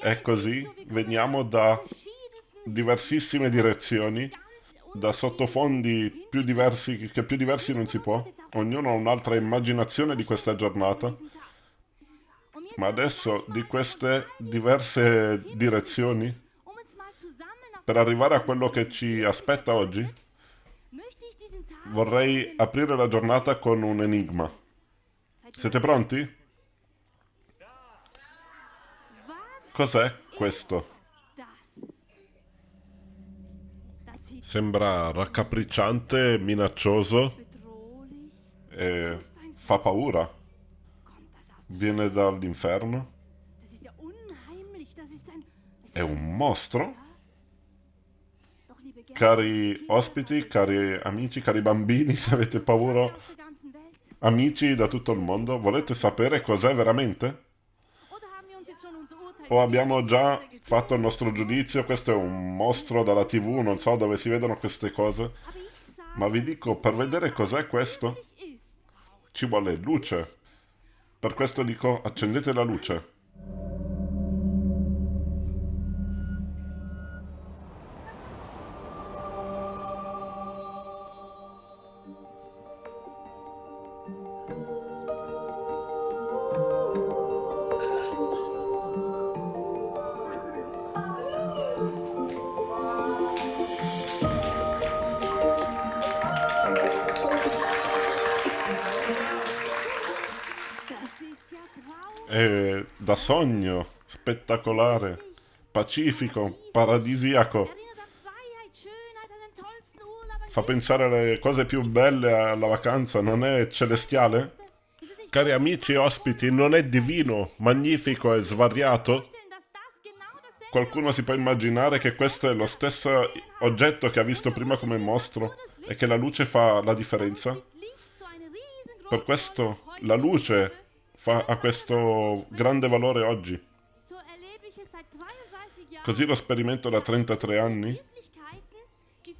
è così, veniamo da diversissime direzioni, da sottofondi più diversi, che più diversi non si può. Ognuno ha un'altra immaginazione di questa giornata. Ma adesso di queste diverse direzioni, per arrivare a quello che ci aspetta oggi, vorrei aprire la giornata con un enigma. Siete pronti? Cos'è questo? Sembra raccapricciante, minaccioso e fa paura. Viene dall'inferno. È un mostro? Cari ospiti, cari amici, cari bambini, se avete paura, amici da tutto il mondo, volete sapere cos'è veramente? O abbiamo già fatto il nostro giudizio, questo è un mostro dalla tv, non so dove si vedono queste cose. Ma vi dico, per vedere cos'è questo, ci vuole luce. Per questo dico, accendete la luce. Sogno, spettacolare, pacifico, paradisiaco. Fa pensare alle cose più belle alla vacanza, non è celestiale? Cari amici e ospiti, non è divino, magnifico e svariato? Qualcuno si può immaginare che questo è lo stesso oggetto che ha visto prima come mostro e che la luce fa la differenza? Per questo la luce fa, ha questo grande valore oggi. Così lo sperimento da 33 anni.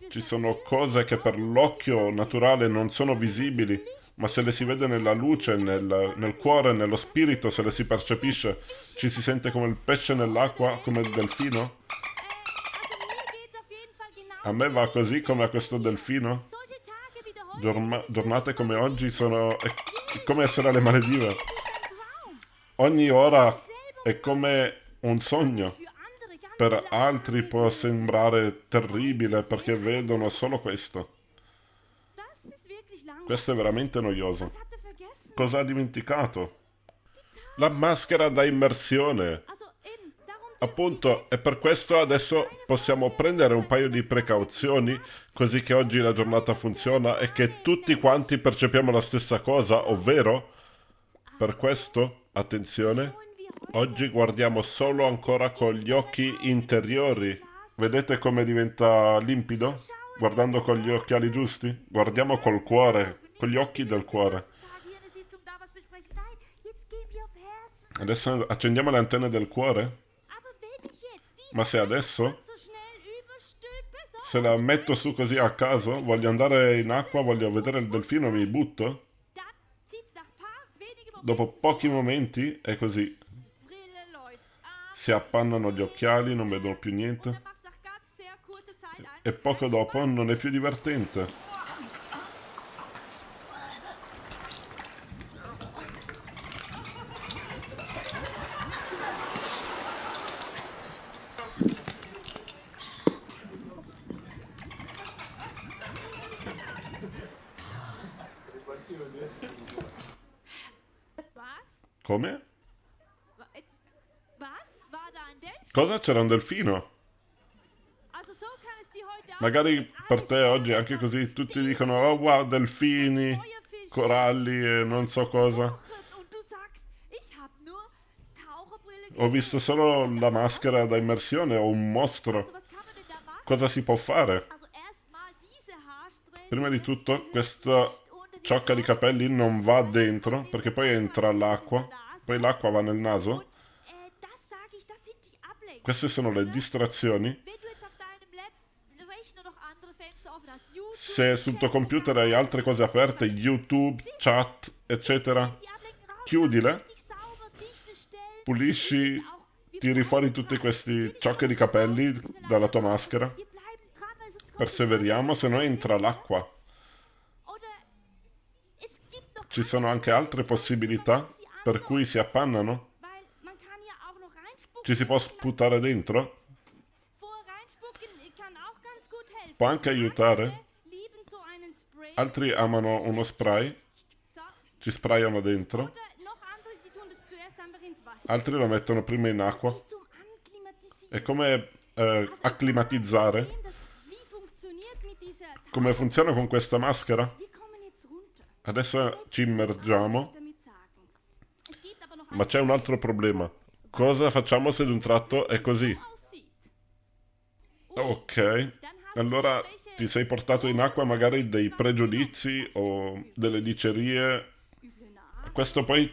Ci sono cose che per l'occhio naturale non sono visibili, ma se le si vede nella luce, nel, nel, cuore, nello spirito, se le si percepisce, ci si sente come il pesce nell'acqua, come il delfino. A me va così come a questo delfino. Giorma giornate come oggi sono... è come essere alle Maledive. Ogni ora è come un sogno. Per altri può sembrare terribile perché vedono solo questo. Questo è veramente noioso. Cosa ha dimenticato? La maschera da immersione. Appunto, e per questo adesso possiamo prendere un paio di precauzioni, così che oggi la giornata funziona e che tutti quanti percepiamo la stessa cosa, ovvero, per questo Attenzione, oggi guardiamo solo ancora con gli occhi interiori. Vedete come diventa limpido? Guardando con gli occhiali giusti? Guardiamo col cuore, con gli occhi del cuore. Adesso accendiamo le antenne del cuore? Ma se adesso, se la metto su così a caso, voglio andare in acqua, voglio vedere il delfino, mi butto? Dopo pochi momenti è così. Si appannano gli occhiali, non vedono più niente. E poco dopo non è più divertente. Come? Cosa? C'era un delfino? Magari per te oggi anche così tutti dicono oh wow delfini, coralli e non so cosa. Ho visto solo la maschera da immersione o un mostro. Cosa si può fare? Prima di tutto questa ciocca di capelli non va dentro perché poi entra l'acqua, poi l'acqua va nel naso. Queste sono le distrazioni. Se sul tuo computer hai altre cose aperte, YouTube, chat, eccetera, chiudile, pulisci, tiri fuori tutti questi ciocche di capelli dalla tua maschera. Perseveriamo, se no entra l'acqua. Ci sono anche altre possibilità per cui si appannano? Ci si può sputare dentro? Può anche aiutare? Altri amano uno spray? Ci sprayano dentro? Altri lo mettono prima in acqua? È come eh, acclimatizzare? Come funziona con questa maschera? Adesso ci immergiamo. Ma c'è un altro problema. Cosa facciamo se d'un tratto è così? Ok, allora ti sei portato in acqua magari dei pregiudizi o delle dicerie. Questo poi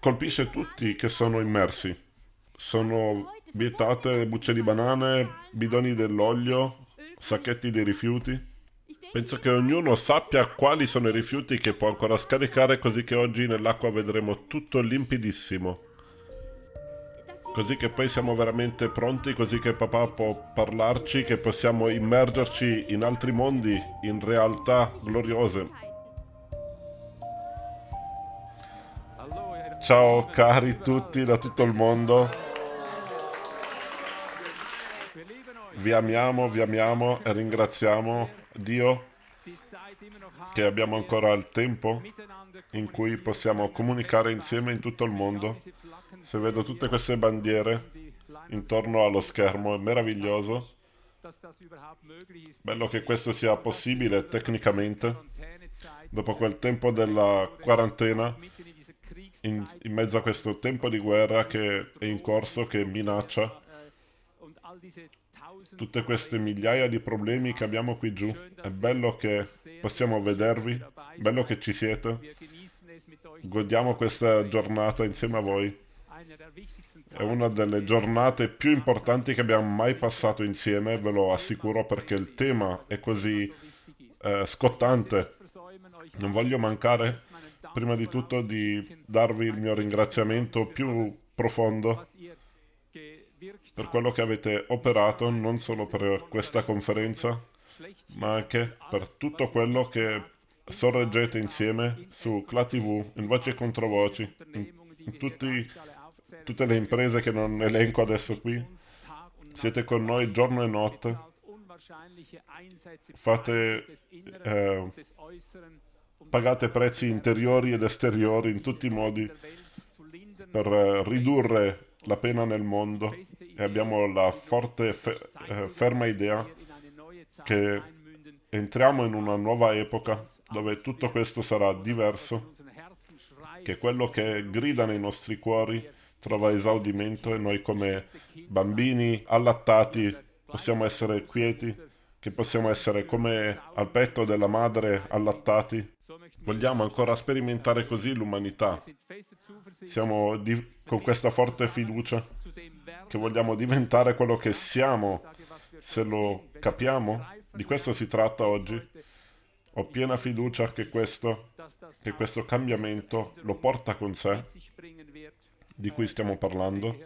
colpisce tutti che sono immersi. Sono vietate bucce di banane, bidoni dell'olio, sacchetti di rifiuti. Penso che ognuno sappia quali sono i rifiuti che può ancora scaricare così che oggi nell'acqua vedremo tutto limpidissimo. Così che poi siamo veramente pronti, così che papà può parlarci, che possiamo immergerci in altri mondi, in realtà gloriose. Ciao cari tutti da tutto il mondo. Vi amiamo, vi amiamo e ringraziamo Dio che abbiamo ancora il tempo in cui possiamo comunicare insieme in tutto il mondo se vedo tutte queste bandiere intorno allo schermo, è meraviglioso. Bello che questo sia possibile tecnicamente. Dopo quel tempo della quarantena, in, in mezzo a questo tempo di guerra che è in corso, che minaccia tutte queste migliaia di problemi che abbiamo qui giù. È bello che possiamo vedervi, bello che ci siete. Godiamo questa giornata insieme a voi. È una delle giornate più importanti che abbiamo mai passato insieme, ve lo assicuro, perché il tema è così eh, scottante. Non voglio mancare, prima di tutto, di darvi il mio ringraziamento più profondo per quello che avete operato, non solo per questa conferenza, ma anche per tutto quello che sorreggete insieme su CLA TV, in voce contro voci, in, in tutti tutte le imprese che non elenco adesso qui. Siete con noi giorno e notte. Fate, eh, pagate prezzi interiori ed esteriori in tutti i modi per eh, ridurre la pena nel mondo e abbiamo la forte, fe eh, ferma idea che entriamo in una nuova epoca dove tutto questo sarà diverso, che quello che grida nei nostri cuori trova esaudimento e noi come bambini allattati possiamo essere quieti, che possiamo essere come al petto della madre allattati. Vogliamo ancora sperimentare così l'umanità. Siamo con questa forte fiducia che vogliamo diventare quello che siamo, se lo capiamo. Di questo si tratta oggi. Ho piena fiducia che questo, che questo cambiamento lo porta con sé di cui stiamo parlando.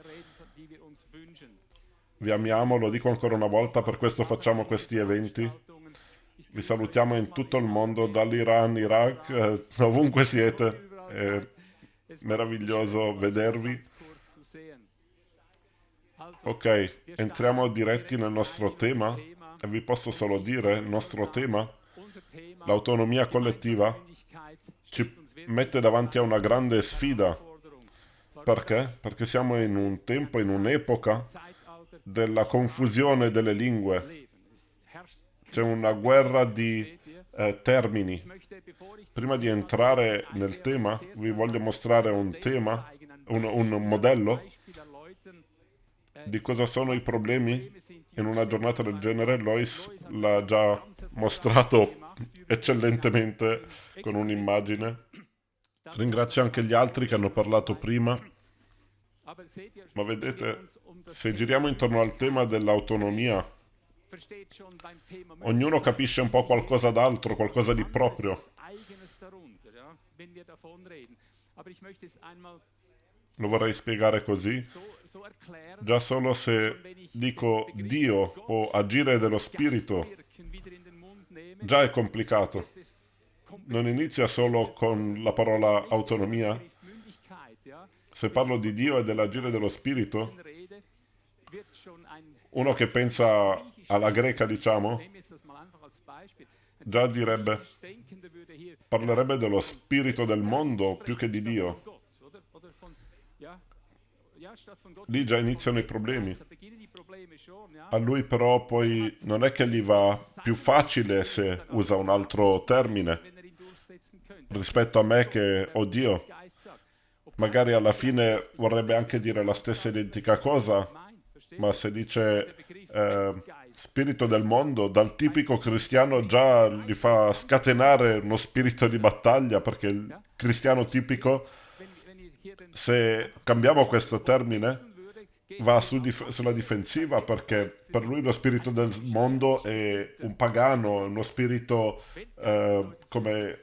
Vi amiamo, lo dico ancora una volta, per questo facciamo questi eventi. Vi salutiamo in tutto il mondo, dall'Iran, Iraq, eh, ovunque siete. È meraviglioso vedervi. Ok, entriamo diretti nel nostro tema e vi posso solo dire, il nostro tema, l'autonomia collettiva, ci mette davanti a una grande sfida perché? Perché siamo in un tempo, in un'epoca della confusione delle lingue. C'è una guerra di eh, termini. Prima di entrare nel tema, vi voglio mostrare un tema, un, un modello di cosa sono i problemi in una giornata del genere. Lois l'ha già mostrato eccellentemente con un'immagine. Ringrazio anche gli altri che hanno parlato prima. Ma vedete, se giriamo intorno al tema dell'autonomia, ognuno capisce un po' qualcosa d'altro, qualcosa di proprio. Lo vorrei spiegare così. Già solo se dico Dio o agire dello Spirito, già è complicato. Non inizia solo con la parola autonomia. Se parlo di Dio e dell'agire dello Spirito, uno che pensa alla greca, diciamo, già direbbe, parlerebbe dello spirito del mondo più che di Dio. Lì già iniziano i problemi. A lui però poi non è che gli va più facile se usa un altro termine rispetto a me che ho Dio. Magari alla fine vorrebbe anche dire la stessa identica cosa, ma se dice eh, spirito del mondo, dal tipico cristiano già gli fa scatenare uno spirito di battaglia, perché il cristiano tipico, se cambiamo questo termine, va su dif sulla difensiva perché per lui lo spirito del mondo è un pagano, uno spirito eh, come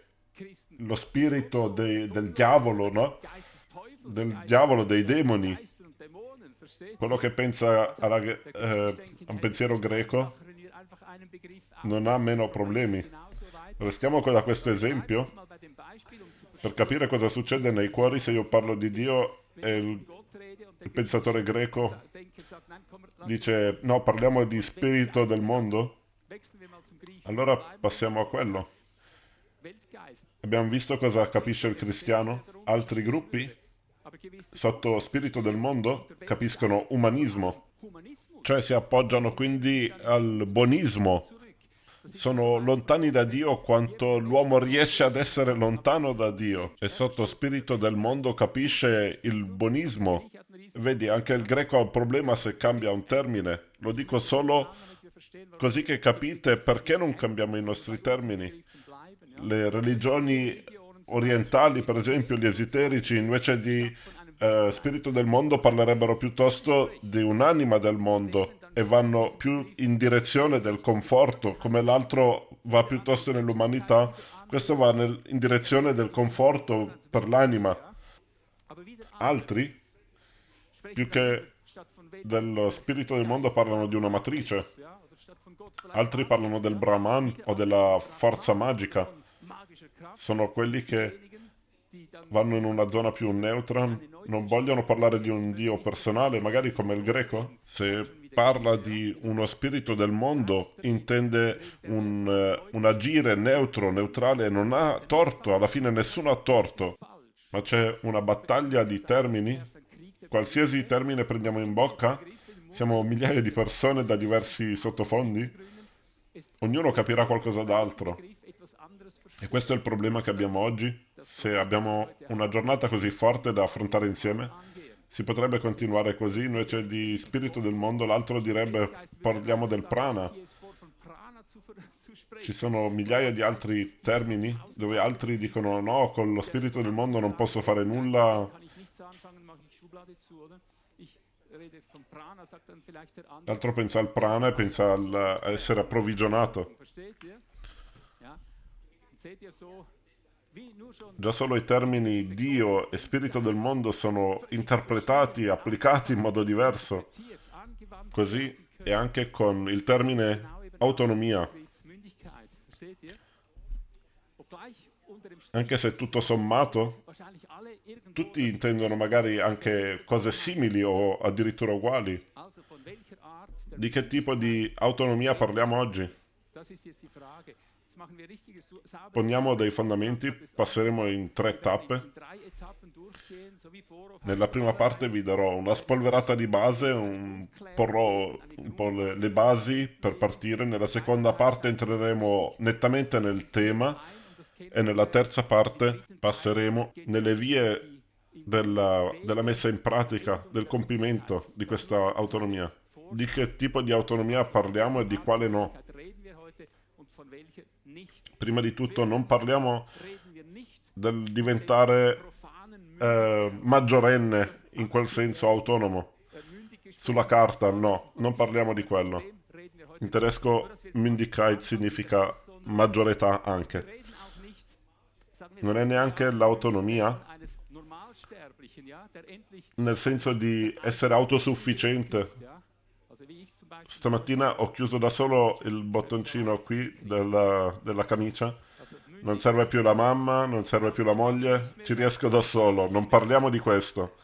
lo spirito de del diavolo, no? Del diavolo, dei demoni quello che pensa alla, eh, a un pensiero greco non ha meno problemi. Restiamo da questo esempio per capire cosa succede nei cuori se io parlo di Dio e il, il pensatore greco dice no, parliamo di spirito del mondo. Allora passiamo a quello. Abbiamo visto cosa capisce il cristiano? Altri gruppi sotto spirito del mondo capiscono umanismo, cioè si appoggiano quindi al buonismo. Sono lontani da Dio quanto l'uomo riesce ad essere lontano da Dio e sotto spirito del mondo capisce il buonismo. Vedi, anche il greco ha un problema se cambia un termine. Lo dico solo così che capite perché non cambiamo i nostri termini. Le religioni orientali, per esempio, gli esoterici, invece di eh, spirito del mondo, parlerebbero piuttosto di un'anima del mondo e vanno più in direzione del conforto, come l'altro va piuttosto nell'umanità, questo va nel, in direzione del conforto per l'anima. Altri, più che dello spirito del mondo, parlano di una matrice. Altri parlano del Brahman o della forza magica sono quelli che vanno in una zona più neutra, non vogliono parlare di un Dio personale, magari come il greco. Se parla di uno spirito del mondo, intende un, uh, un agire neutro, neutrale, non ha torto, alla fine nessuno ha torto, ma c'è una battaglia di termini. Qualsiasi termine prendiamo in bocca, siamo migliaia di persone da diversi sottofondi, ognuno capirà qualcosa d'altro. E questo è il problema che abbiamo oggi. Se abbiamo una giornata così forte da affrontare insieme, si potrebbe continuare così, invece di spirito del mondo, l'altro direbbe parliamo del prana. Ci sono migliaia di altri termini dove altri dicono no, con lo spirito del mondo non posso fare nulla. L'altro pensa al prana e pensa al essere approvvigionato. Già solo i termini Dio e spirito del mondo sono interpretati applicati in modo diverso. Così è anche con il termine autonomia. Anche se tutto sommato, tutti intendono magari anche cose simili o addirittura uguali. Di che tipo di autonomia parliamo oggi? Poniamo dei fondamenti, passeremo in tre tappe. Nella prima parte vi darò una spolverata di base, un, porrò un po' le, le basi per partire. Nella seconda parte entreremo nettamente nel tema e nella terza parte passeremo nelle vie della, della, messa in pratica, del compimento di questa autonomia. Di che tipo di autonomia parliamo e di quale no. Prima di tutto non parliamo del diventare eh, maggiorenne, in quel senso autonomo. Sulla carta, no, non parliamo di quello. In tedesco Mündigkeit significa maggiore età anche. Non è neanche l'autonomia nel senso di essere autosufficiente. Stamattina ho chiuso da solo il bottoncino qui della, della camicia. Non serve più la mamma, non serve più la moglie, ci riesco da solo, non parliamo di questo.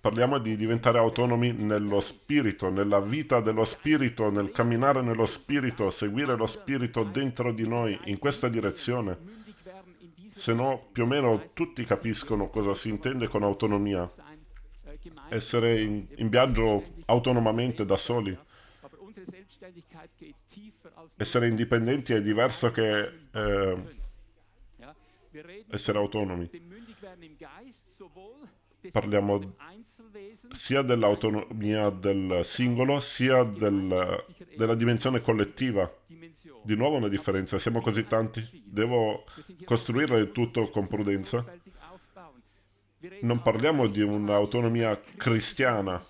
Parliamo di diventare autonomi nello spirito, nella vita dello spirito, nel camminare nello spirito, seguire lo spirito dentro di noi, in questa direzione. Se no, più o meno tutti capiscono cosa si intende con autonomia. Essere in, in viaggio autonomamente da soli. Essere indipendenti è diverso che eh, essere autonomi parliamo sia dell'autonomia del singolo, sia del, della dimensione collettiva. Di nuovo una differenza, siamo così tanti, devo costruire tutto con prudenza. Non parliamo di un'autonomia cristiana,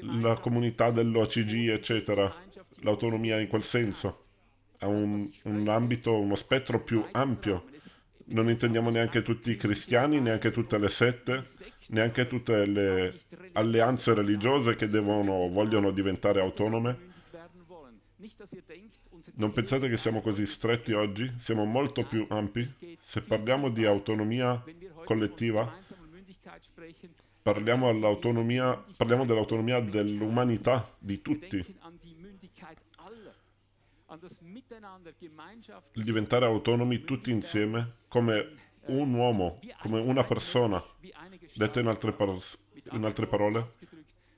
la comunità dell'OCG, eccetera, l'autonomia in quel senso. Ha un, un ambito, uno spettro più ampio non intendiamo neanche tutti i cristiani, neanche tutte le sette, neanche tutte le alleanze religiose che devono, vogliono diventare autonome. Non pensate che siamo così stretti oggi? Siamo molto più ampi. Se parliamo di autonomia collettiva, parliamo, parliamo dell'autonomia dell'umanità, di tutti diventare autonomi tutti insieme come un uomo, come una persona. Detto in altre, in altre parole,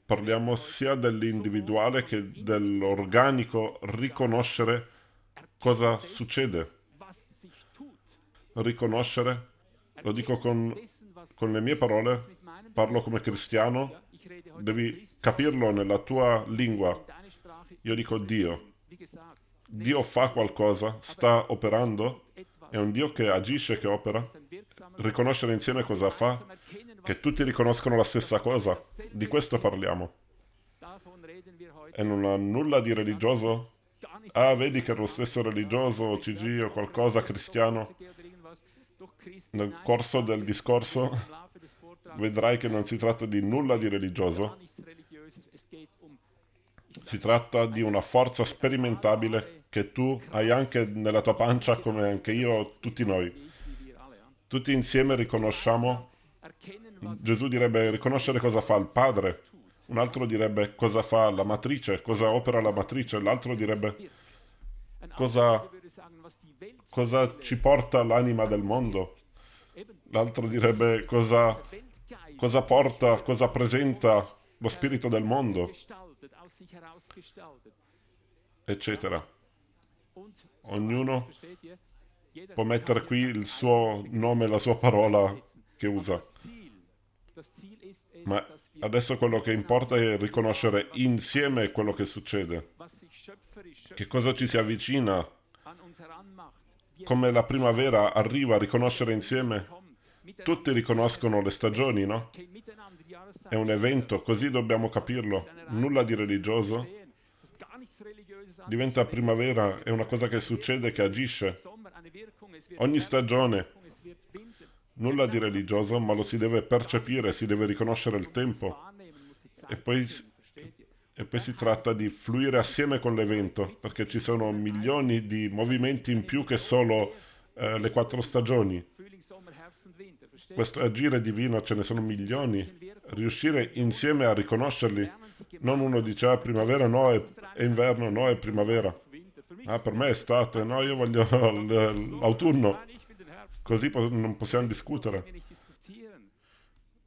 parliamo sia dell'individuale che dell'organico riconoscere cosa succede. Riconoscere, lo dico con, con le mie parole, parlo come cristiano, devi capirlo nella tua lingua. Io dico Dio. Dio fa qualcosa, sta operando, è un Dio che agisce, che opera. Riconoscere insieme cosa fa, che tutti riconoscono la stessa cosa. Di questo parliamo. E non ha nulla di religioso. Ah, vedi che è lo stesso religioso, OCG o qualcosa cristiano. Nel corso del discorso vedrai che non si tratta di nulla di religioso. Si tratta di una forza sperimentabile che tu hai anche nella tua pancia come anche io, tutti noi. Tutti insieme riconosciamo, Gesù direbbe riconoscere cosa fa il Padre, un altro direbbe cosa fa la matrice, cosa opera la matrice, l'altro direbbe cosa, cosa ci porta l'anima del mondo, l'altro direbbe cosa, cosa porta, cosa presenta lo spirito del mondo, eccetera. Ognuno può mettere qui il suo nome, la sua parola che usa. Ma adesso quello che importa è riconoscere insieme quello che succede. Che cosa ci si avvicina. Come la primavera arriva a riconoscere insieme. Tutti riconoscono le stagioni, no? È un evento, così dobbiamo capirlo. Nulla di religioso, diventa primavera, è una cosa che succede, che agisce. Ogni stagione, nulla di religioso, ma lo si deve percepire, si deve riconoscere il tempo. E poi, e poi si tratta di fluire assieme con l'evento, perché ci sono milioni di movimenti in più che solo eh, le quattro stagioni. Questo agire divino ce ne sono milioni. Riuscire insieme a riconoscerli non uno dice, ah, primavera no, è, è inverno, no, è primavera. Ah, per me è estate, no, io voglio l'autunno. Così po non possiamo discutere.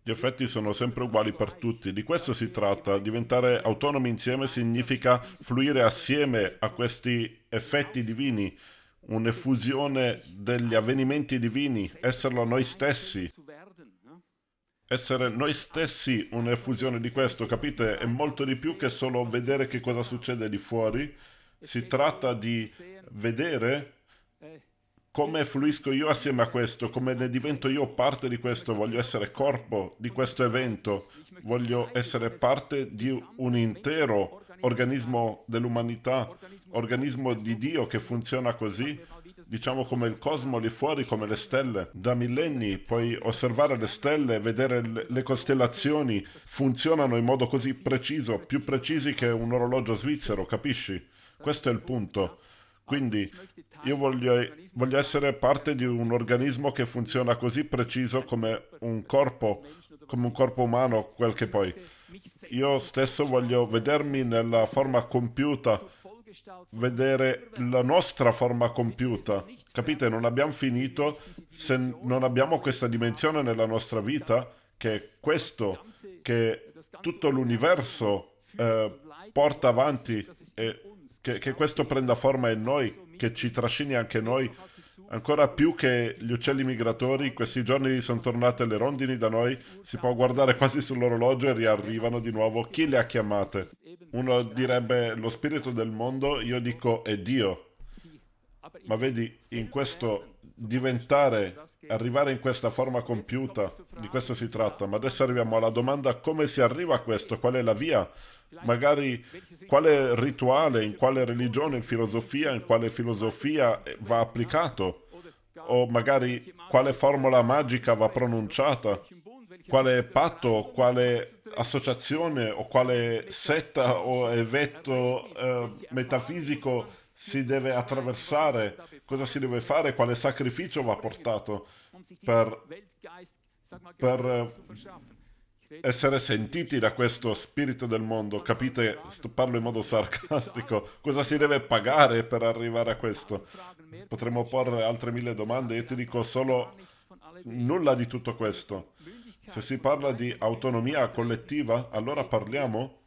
Gli effetti sono sempre uguali per tutti. Di questo si tratta. Diventare autonomi insieme significa fluire assieme a questi effetti divini, un'effusione degli avvenimenti divini, esserlo noi stessi essere noi stessi un'effusione di questo, capite? È molto di più che solo vedere che cosa succede di fuori. Si tratta di vedere come fluisco io assieme a questo, come ne divento io parte di questo, voglio essere corpo di questo evento, voglio essere parte di un intero organismo dell'umanità, organismo di Dio che funziona così, diciamo come il cosmo lì fuori, come le stelle. Da millenni puoi osservare le stelle, vedere le costellazioni, funzionano in modo così preciso, più precisi che un orologio svizzero, capisci? Questo è il punto. Quindi io voglio, voglio, essere parte di un organismo che funziona così preciso come un corpo, come un corpo umano, quel che poi. Io stesso voglio vedermi nella forma compiuta, vedere la nostra forma compiuta. Capite? Non abbiamo finito se non abbiamo questa dimensione nella nostra vita, che è questo che tutto l'universo eh, porta avanti e che, che questo prenda forma in noi, che ci trascini anche noi, ancora più che gli uccelli migratori, questi giorni sono tornate le rondini da noi, si può guardare quasi sull'orologio e riarrivano di nuovo. Chi le ha chiamate? Uno direbbe lo spirito del mondo, io dico è Dio. Ma vedi, in questo diventare, arrivare in questa forma compiuta, di questo si tratta. Ma adesso arriviamo alla domanda come si arriva a questo, qual è la via? magari quale rituale, in quale religione, in filosofia, in quale filosofia va applicato, o magari quale formula magica va pronunciata, quale patto, quale associazione o quale setta o evento eh, metafisico si deve attraversare, cosa si deve fare, quale sacrificio va portato per, per essere sentiti da questo spirito del mondo. Capite? Parlo in modo sarcastico. Cosa si deve pagare per arrivare a questo? Potremmo porre altre mille domande. Io ti dico solo nulla di tutto questo. Se si parla di autonomia collettiva, allora parliamo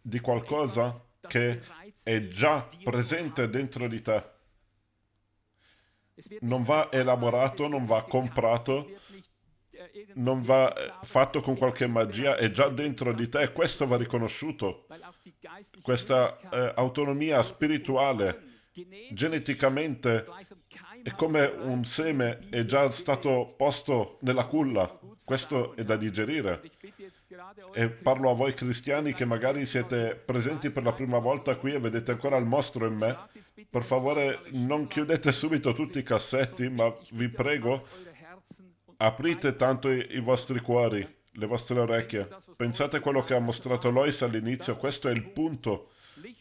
di qualcosa che è già presente dentro di te. Non va elaborato, non va comprato, non va eh, fatto con qualche magia, è già dentro di te questo va riconosciuto. Questa eh, autonomia spirituale geneticamente è come un seme è già stato posto nella culla. Questo è da digerire. E parlo a voi cristiani che magari siete presenti per la prima volta qui e vedete ancora il mostro in me. Per favore non chiudete subito tutti i cassetti, ma vi prego Aprite tanto i, i vostri cuori, le vostre orecchie. Pensate a quello che ha mostrato Lois all'inizio, questo è il punto.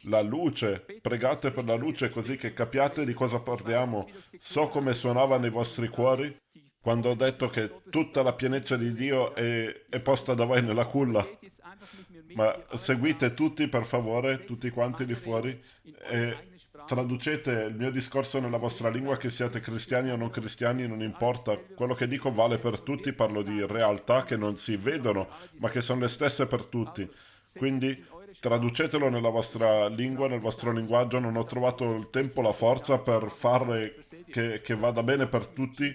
La luce, pregate per la luce così che capiate di cosa parliamo. So come suonava nei vostri cuori quando ho detto che tutta la pienezza di Dio è, è posta da voi nella culla. Ma seguite tutti, per favore, tutti quanti di fuori, e traducete il mio discorso nella vostra lingua, che siate cristiani o non cristiani, non importa. Quello che dico vale per tutti, parlo di realtà che non si vedono, ma che sono le stesse per tutti. Quindi traducetelo nella vostra lingua, nel vostro linguaggio. Non ho trovato il tempo, la forza per farle che, che vada bene per tutti.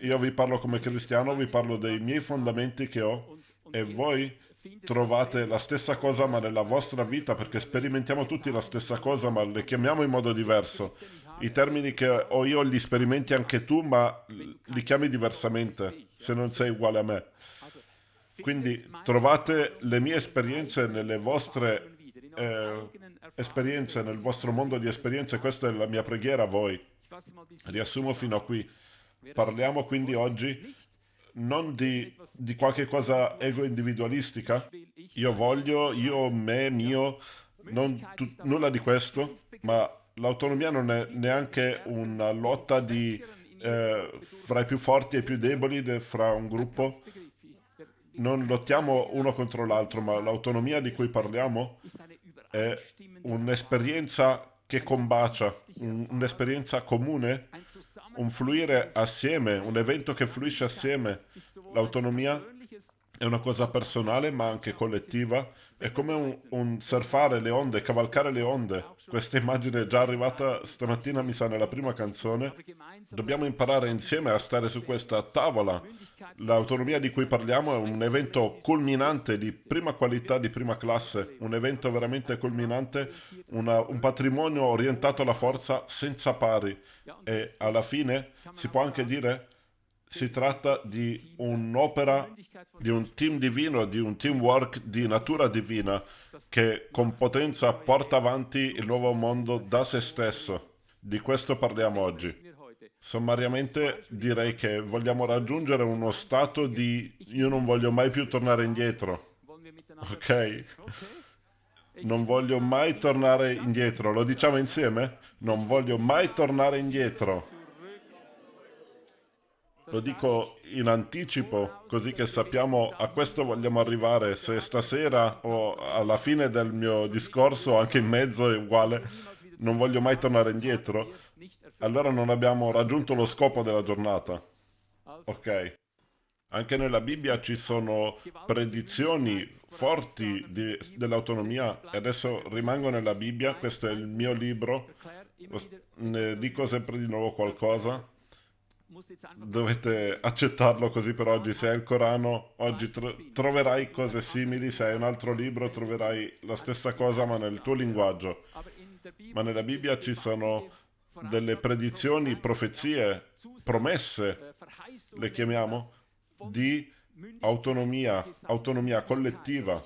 Io vi parlo come cristiano, vi parlo dei miei fondamenti che ho e voi trovate la stessa cosa ma nella vostra vita perché sperimentiamo tutti la stessa cosa ma le chiamiamo in modo diverso. I termini che ho io li sperimenti anche tu ma li chiami diversamente se non sei uguale a me. Quindi trovate le mie esperienze nelle vostre eh, esperienze, nel vostro mondo di esperienze. Questa è la mia preghiera a voi. Riassumo fino a qui. Parliamo quindi oggi non di, di qualche cosa ego-individualistica. Io voglio, io, me, mio, non tu, nulla di questo, ma l'autonomia non è neanche una lotta di, eh, fra i più forti e i più deboli fra un gruppo. Non lottiamo uno contro l'altro, ma l'autonomia di cui parliamo è un'esperienza che combacia, un'esperienza comune un fluire assieme, un evento che fluisce assieme. L'autonomia è una cosa personale ma anche collettiva, è come un, un, surfare le onde, cavalcare le onde. Questa immagine è già arrivata stamattina, mi sa, nella prima canzone. Dobbiamo imparare insieme a stare su questa tavola. L'autonomia di cui parliamo è un evento culminante di prima qualità, di prima classe, un evento veramente culminante, una, un patrimonio orientato alla forza senza pari. E alla fine si può anche dire si tratta di un'opera, di un team divino, di un teamwork di natura divina che con potenza porta avanti il nuovo mondo da se stesso. Di questo parliamo oggi. Sommariamente direi che vogliamo raggiungere uno stato di io non voglio mai più tornare indietro. Ok? Non voglio mai tornare indietro. Lo diciamo insieme? Non voglio mai tornare indietro. Lo dico in anticipo, così che sappiamo a questo vogliamo arrivare. Se stasera o alla fine del mio discorso, anche in mezzo è uguale, non voglio mai tornare indietro, allora non abbiamo raggiunto lo scopo della giornata. Ok. Anche nella Bibbia ci sono predizioni forti dell'autonomia e adesso rimango nella Bibbia, questo è il mio libro, ne dico sempre di nuovo qualcosa dovete accettarlo così per oggi. Se hai il Corano, oggi tro troverai cose simili, se hai un altro libro troverai la stessa cosa ma nel tuo linguaggio. Ma nella Bibbia ci sono delle predizioni, profezie, promesse, le chiamiamo, di autonomia, autonomia collettiva.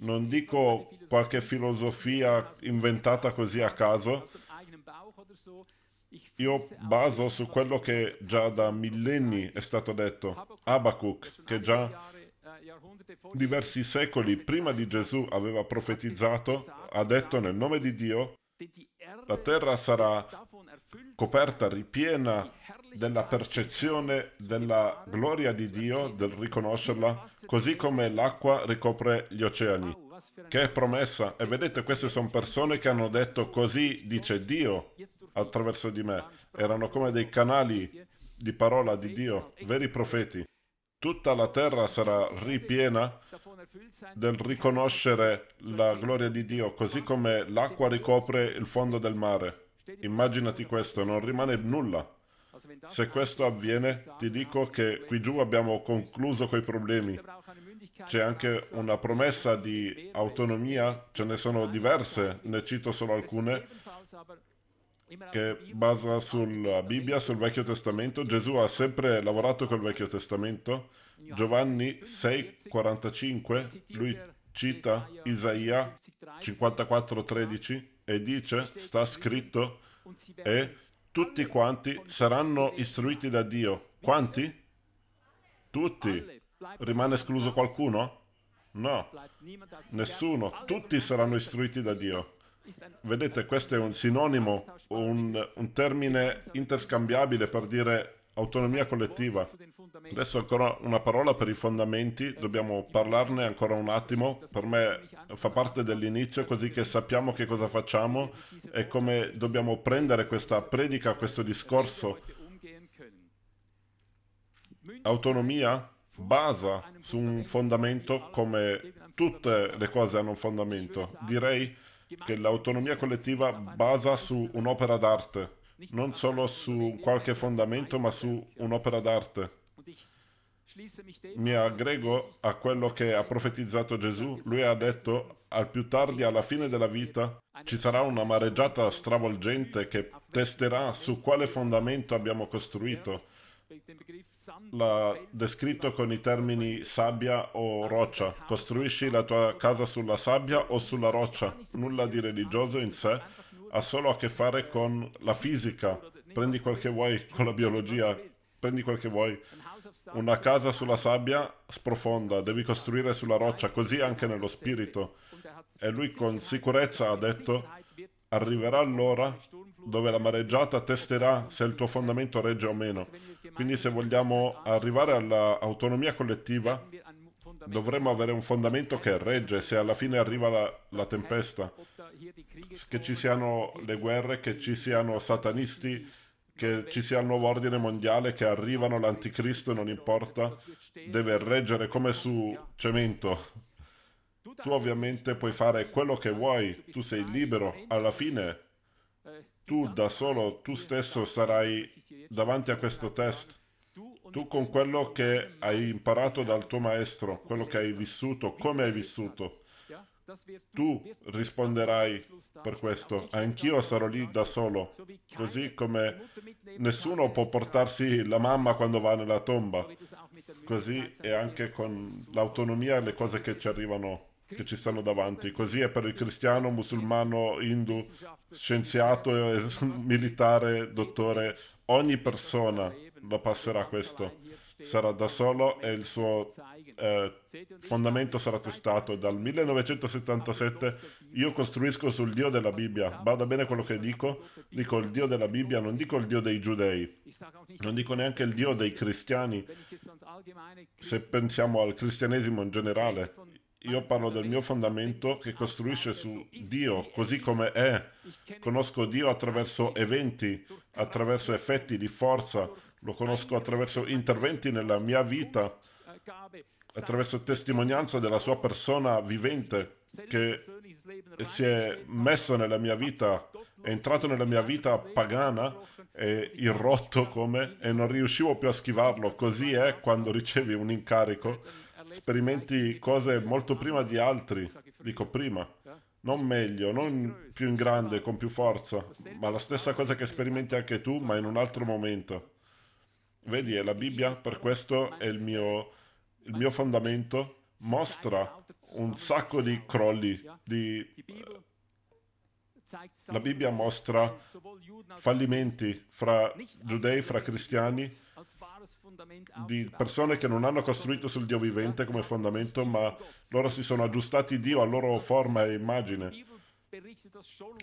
Non dico qualche filosofia inventata così a caso, io baso su quello che già da millenni è stato detto. Abacuc, che già diversi secoli prima di Gesù aveva profetizzato, ha detto nel nome di Dio, la terra sarà coperta, ripiena della percezione della gloria di Dio, del riconoscerla, così come l'acqua ricopre gli oceani. Che promessa! E vedete, queste sono persone che hanno detto così dice Dio attraverso di me. Erano come dei canali di parola di Dio, veri profeti. Tutta la terra sarà ripiena del riconoscere la gloria di Dio, così come l'acqua ricopre il fondo del mare. Immaginati questo, non rimane nulla. Se questo avviene, ti dico che qui giù abbiamo concluso coi problemi. C'è anche una promessa di autonomia, ce ne sono diverse, ne cito solo alcune, che basa sulla Bibbia, sul Vecchio Testamento. Gesù ha sempre lavorato col Vecchio Testamento. Giovanni 6,45, lui cita Isaia 54,13 e dice, sta scritto, e tutti quanti saranno istruiti da Dio. Quanti? Tutti. Rimane escluso qualcuno? No, nessuno. Tutti saranno istruiti da Dio. Vedete, questo è un sinonimo, un, un termine interscambiabile per dire autonomia collettiva. Adesso ancora una parola per i fondamenti, dobbiamo parlarne ancora un attimo, per me fa parte dell'inizio così che sappiamo che cosa facciamo e come dobbiamo prendere questa predica, questo discorso. Autonomia basa su un fondamento come tutte le cose hanno un fondamento. Direi che l'autonomia collettiva basa su un'opera d'arte, non solo su qualche fondamento, ma su un'opera d'arte. Mi aggrego a quello che ha profetizzato Gesù. Lui ha detto, al più tardi, alla fine della vita, ci sarà una mareggiata stravolgente che testerà su quale fondamento abbiamo costruito l'ha descritto con i termini sabbia o roccia. Costruisci la tua casa sulla sabbia o sulla roccia. Nulla di religioso in sé, ha solo a che fare con la fisica. Prendi quel che vuoi con la biologia, prendi quel che vuoi. Una casa sulla sabbia sprofonda, devi costruire sulla roccia, così anche nello spirito. E lui con sicurezza ha detto, arriverà l'ora dove la mareggiata testerà se il tuo fondamento regge o meno. Quindi se vogliamo arrivare all'autonomia collettiva, dovremmo avere un fondamento che regge se alla fine arriva la, la, tempesta, che ci siano le guerre, che ci siano satanisti, che ci sia il nuovo ordine mondiale, che arrivano l'anticristo, non importa, deve reggere come su cemento. Tu ovviamente puoi fare quello che vuoi, tu sei libero, alla fine tu da solo, tu stesso sarai davanti a questo test. Tu con quello che hai imparato dal tuo maestro, quello che hai vissuto, come hai vissuto, tu risponderai per questo. Anch'io sarò lì da solo, così come nessuno può portarsi la mamma quando va nella tomba. Così è anche con l'autonomia e le cose che ci arrivano che ci stanno davanti. Così è per il cristiano, musulmano, hindu, scienziato, militare, dottore. Ogni persona lo passerà questo sarà da solo e il suo eh, fondamento sarà testato. Dal 1977 io costruisco sul Dio della Bibbia. Bada bene quello che dico? Dico il Dio della Bibbia, non dico il Dio dei giudei, non dico neanche il Dio dei cristiani. Se pensiamo al cristianesimo in generale, io parlo del mio fondamento che costruisce su Dio così come è. Conosco Dio attraverso eventi, attraverso effetti di forza, lo conosco attraverso interventi nella mia vita, attraverso testimonianza della sua persona vivente che si è messo nella mia vita, è entrato nella mia vita pagana e irrotto come e non riuscivo più a schivarlo. Così è quando ricevi un incarico. Sperimenti cose molto prima di altri, dico prima non meglio, non più in grande, con più forza, ma la stessa cosa che sperimenti anche tu, ma in un altro momento. Vedi, è la Bibbia, per questo è il mio, il mio fondamento, mostra un sacco di crolli, di, la Bibbia mostra fallimenti fra giudei, fra cristiani, di persone che non hanno costruito sul Dio vivente come fondamento, ma loro si sono aggiustati Dio a loro forma e immagine.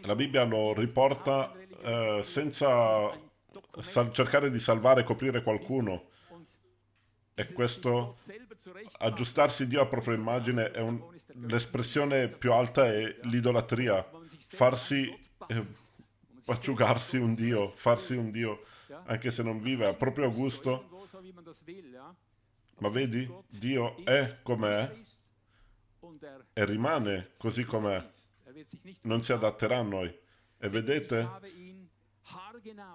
La Bibbia lo riporta eh, senza cercare di salvare e coprire qualcuno. E questo, aggiustarsi Dio a propria immagine, è l'espressione più alta è l'idolatria. Farsi, eh, asciugarsi un Dio, farsi un Dio, anche se non vive a proprio gusto. Ma vedi, Dio è com'è e rimane così com'è. Non si adatterà a noi. E vedete,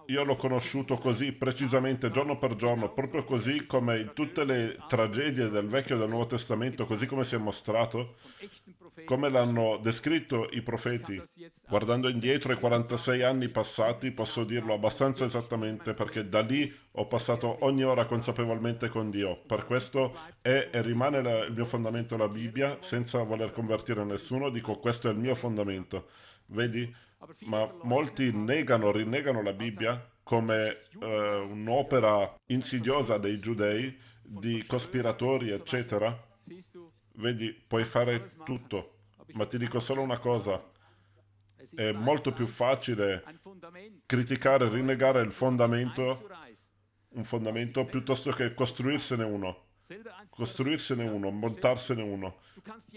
io l'ho conosciuto così precisamente giorno per giorno, proprio così come in tutte le tragedie del Vecchio e del Nuovo Testamento, così come si è mostrato, come l'hanno descritto i profeti. Guardando indietro ai 46 anni passati, posso dirlo abbastanza esattamente, perché da lì ho passato ogni ora consapevolmente con Dio. Per questo è e rimane la, il mio fondamento la Bibbia, senza voler convertire nessuno, dico questo è il mio fondamento. Vedi? Ma molti negano, rinnegano la Bibbia come eh, un'opera insidiosa dei giudei, di cospiratori, eccetera. Vedi, puoi fare tutto, ma ti dico solo una cosa. È molto più facile criticare, rinnegare il fondamento, un fondamento, piuttosto che costruirsene uno costruirsene uno, montarsene uno.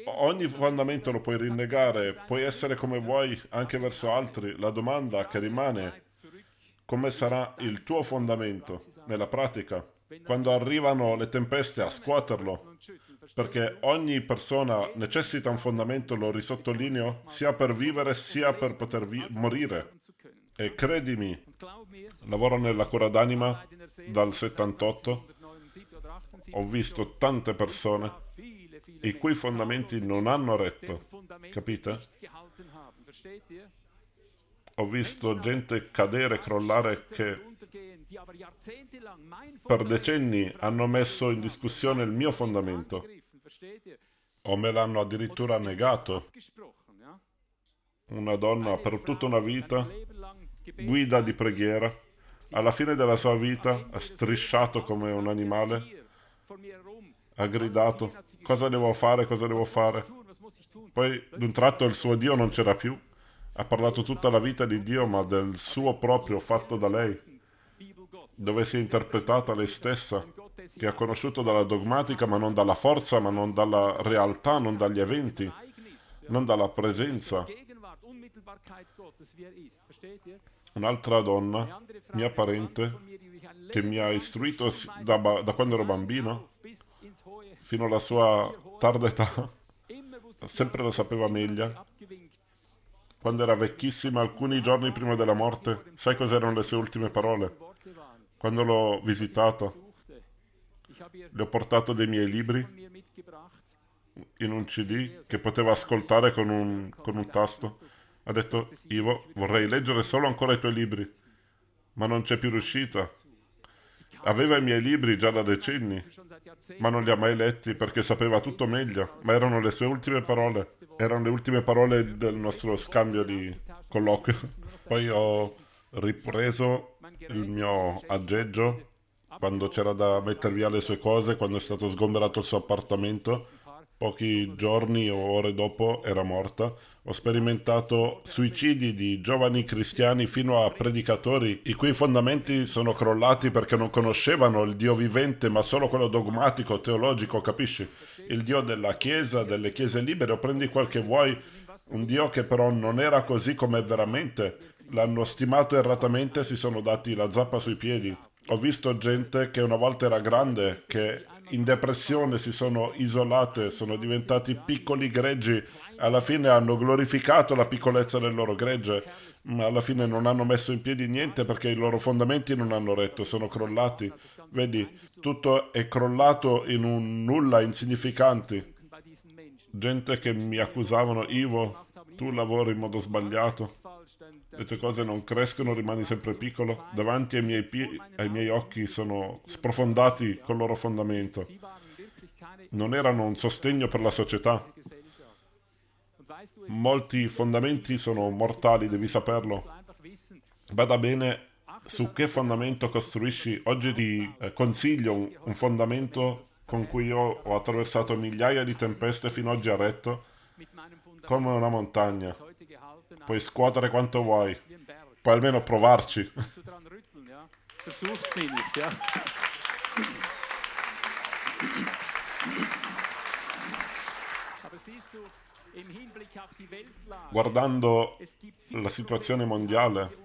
Ogni fondamento lo puoi rinnegare, puoi essere come vuoi anche verso altri. La domanda che rimane, come sarà il tuo fondamento nella pratica? Quando arrivano le tempeste a scuoterlo, perché ogni persona necessita un fondamento, lo risottolineo, sia per vivere sia per poter morire. E credimi, lavoro nella cura d'anima dal 78 ho visto tante persone i cui fondamenti non hanno retto, capite? Ho visto gente cadere crollare che per decenni hanno messo in discussione il mio fondamento o me l'hanno addirittura negato. Una donna per tutta una vita, guida di preghiera, alla fine della sua vita ha strisciato come un animale ha gridato, cosa devo fare, cosa devo fare. Poi d'un tratto il suo Dio non c'era più. Ha parlato tutta la vita di Dio, ma del suo proprio fatto da lei, dove si è interpretata lei stessa, che ha conosciuto dalla dogmatica, ma non dalla forza, ma non dalla realtà, non dagli eventi, non dalla presenza. Un'altra donna, mia parente, che mi ha istruito da, da quando ero bambino fino alla sua tarda età, sempre lo sapeva meglio. Quando era vecchissima, alcuni giorni prima della morte, sai cos'erano le sue ultime parole? Quando l'ho visitato, le ho portato dei miei libri, in un CD che poteva ascoltare con un, con un tasto. Ha detto, Ivo, vorrei leggere solo ancora i tuoi libri, ma non c'è più riuscita. Aveva i miei libri già da decenni, ma non li ha mai letti perché sapeva tutto meglio, ma erano le sue ultime parole, erano le ultime parole del nostro scambio di colloquio. Poi ho ripreso il mio aggeggio quando c'era da mettere via le sue cose, quando è stato sgomberato il suo appartamento. Pochi giorni o ore dopo era morta. Ho sperimentato suicidi di giovani cristiani fino a predicatori i cui fondamenti sono crollati perché non conoscevano il Dio vivente ma solo quello dogmatico, teologico, capisci? Il Dio della Chiesa, delle Chiese libere o prendi quel che vuoi, un Dio che però non era così come veramente. L'hanno stimato erratamente e si sono dati la zappa sui piedi. Ho visto gente che una volta era grande, che in depressione si sono isolate, sono diventati piccoli greggi alla fine hanno glorificato la piccolezza del loro gregge, ma alla fine non hanno messo in piedi niente perché i loro fondamenti non hanno retto, sono crollati. Vedi, tutto è crollato in un nulla insignificante. Gente che mi accusavano, Ivo, tu lavori in modo sbagliato. Le tue cose non crescono, rimani sempre piccolo. Davanti ai miei, ai miei occhi sono sprofondati col loro fondamento. Non erano un sostegno per la società molti fondamenti sono mortali, devi saperlo. Vada bene su che fondamento costruisci. Oggi ti eh, consiglio un, un, fondamento con cui io ho attraversato migliaia di tempeste fino oggi a retto, come una montagna. Puoi scuotere quanto vuoi, puoi almeno provarci. Guardando la situazione mondiale,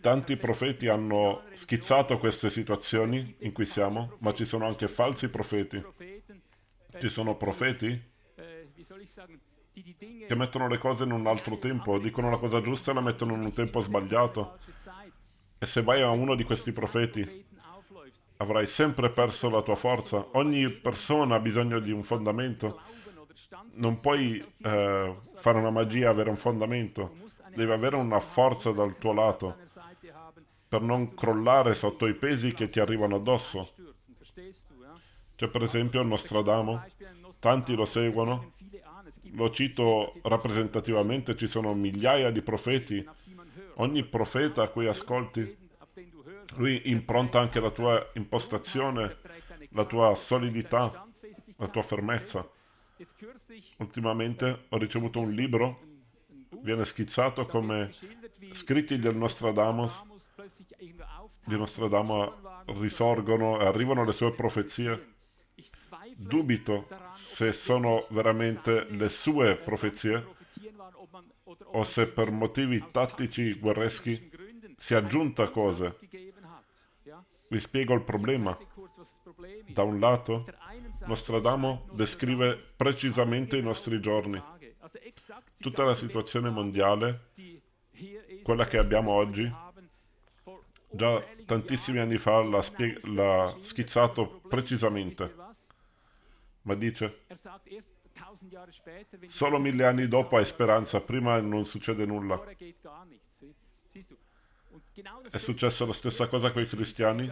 tanti profeti hanno schizzato queste situazioni in cui siamo, ma ci sono anche falsi profeti. Ci sono profeti che mettono le cose in un altro tempo, dicono la cosa giusta e la mettono in un tempo sbagliato. E se vai a uno di questi profeti, avrai sempre perso la tua forza. Ogni persona ha bisogno di un fondamento non puoi eh, fare una magia e avere un fondamento, devi avere una forza dal tuo lato per non crollare sotto i pesi che ti arrivano addosso. C'è per esempio Nostradamo, tanti lo seguono, lo cito rappresentativamente, ci sono migliaia di profeti, ogni profeta a cui ascolti, lui impronta anche la tua impostazione, la tua solidità, la tua fermezza. Ultimamente ho ricevuto un libro, viene schizzato come scritti del Nostradamus, di Nostradamus risorgono e arrivano le sue profezie. Dubito se sono veramente le sue profezie o se per motivi tattici guerreschi si è aggiunta cose. Vi spiego il problema. Da un lato, Nostradamo descrive precisamente i nostri giorni. Tutta la situazione mondiale, quella che abbiamo oggi, già tantissimi anni fa l'ha schizzato precisamente. Ma dice, solo mille anni dopo hai speranza, prima non succede nulla. È successa la stessa cosa con i cristiani?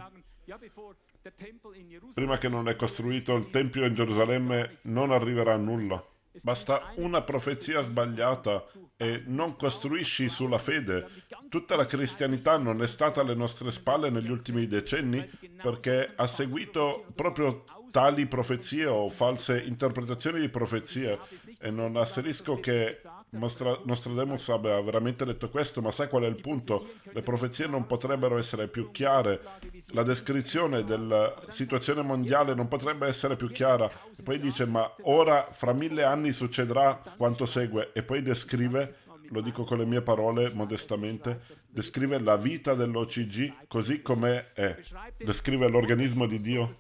Prima che non è costruito il Tempio in Gerusalemme non arriverà nulla. Basta una profezia sbagliata e non costruisci sulla fede. Tutta la cristianità non è stata alle nostre spalle negli ultimi decenni perché ha seguito proprio tali profezie o false interpretazioni di profezie e non asserisco che Nostra, Nostradamus abbia veramente detto questo, ma sai qual è il punto? Le profezie non potrebbero essere più chiare, la descrizione della situazione mondiale non potrebbe essere più chiara. E poi dice, ma ora fra mille anni succederà quanto segue, e poi descrive lo dico con le mie parole modestamente, descrive la vita dell'OCG così come è. Descrive l'organismo di Dio.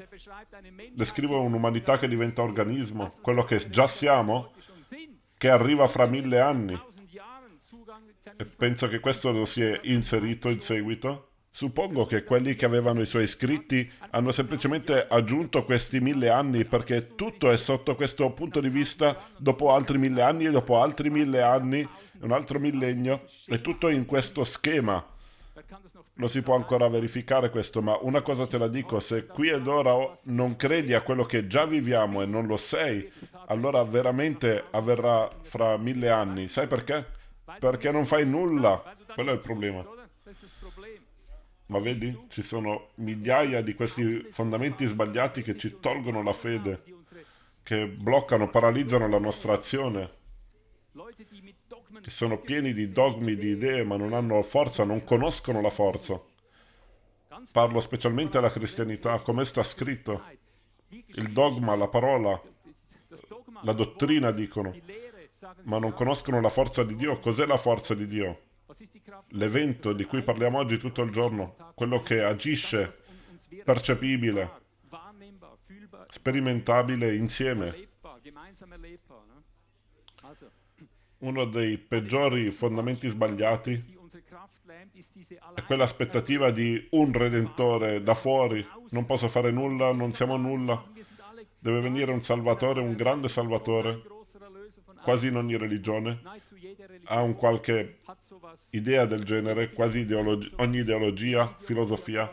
Descrive un'umanità che diventa organismo, quello che già siamo, che arriva fra mille anni. E penso che questo lo si è inserito in seguito. Suppongo che quelli che avevano i suoi scritti hanno semplicemente aggiunto questi mille anni perché tutto è sotto questo punto di vista dopo altri mille anni e dopo altri mille anni, un altro millennio, è tutto in questo schema. Lo si può ancora verificare questo, ma una cosa te la dico, se qui ed ora non credi a quello che già viviamo e non lo sei, allora veramente avverrà fra mille anni. Sai perché? Perché non fai nulla. Quello è il problema. Ma vedi, ci sono migliaia di questi fondamenti sbagliati che ci tolgono la fede, che bloccano, paralizzano la nostra azione, che sono pieni di dogmi, di idee, ma non hanno forza, non conoscono la forza. Parlo specialmente alla cristianità, come sta scritto. Il dogma, la parola, la dottrina dicono, ma non conoscono la forza di Dio. Cos'è la forza di Dio? L'evento di cui parliamo oggi tutto il giorno, quello che agisce, percepibile, sperimentabile insieme. Uno dei peggiori fondamenti sbagliati è quell'aspettativa di un redentore da fuori. Non posso fare nulla, non siamo nulla. Deve venire un salvatore, un grande salvatore quasi in ogni religione ha un qualche idea del genere, quasi ideologi ogni ideologia, filosofia.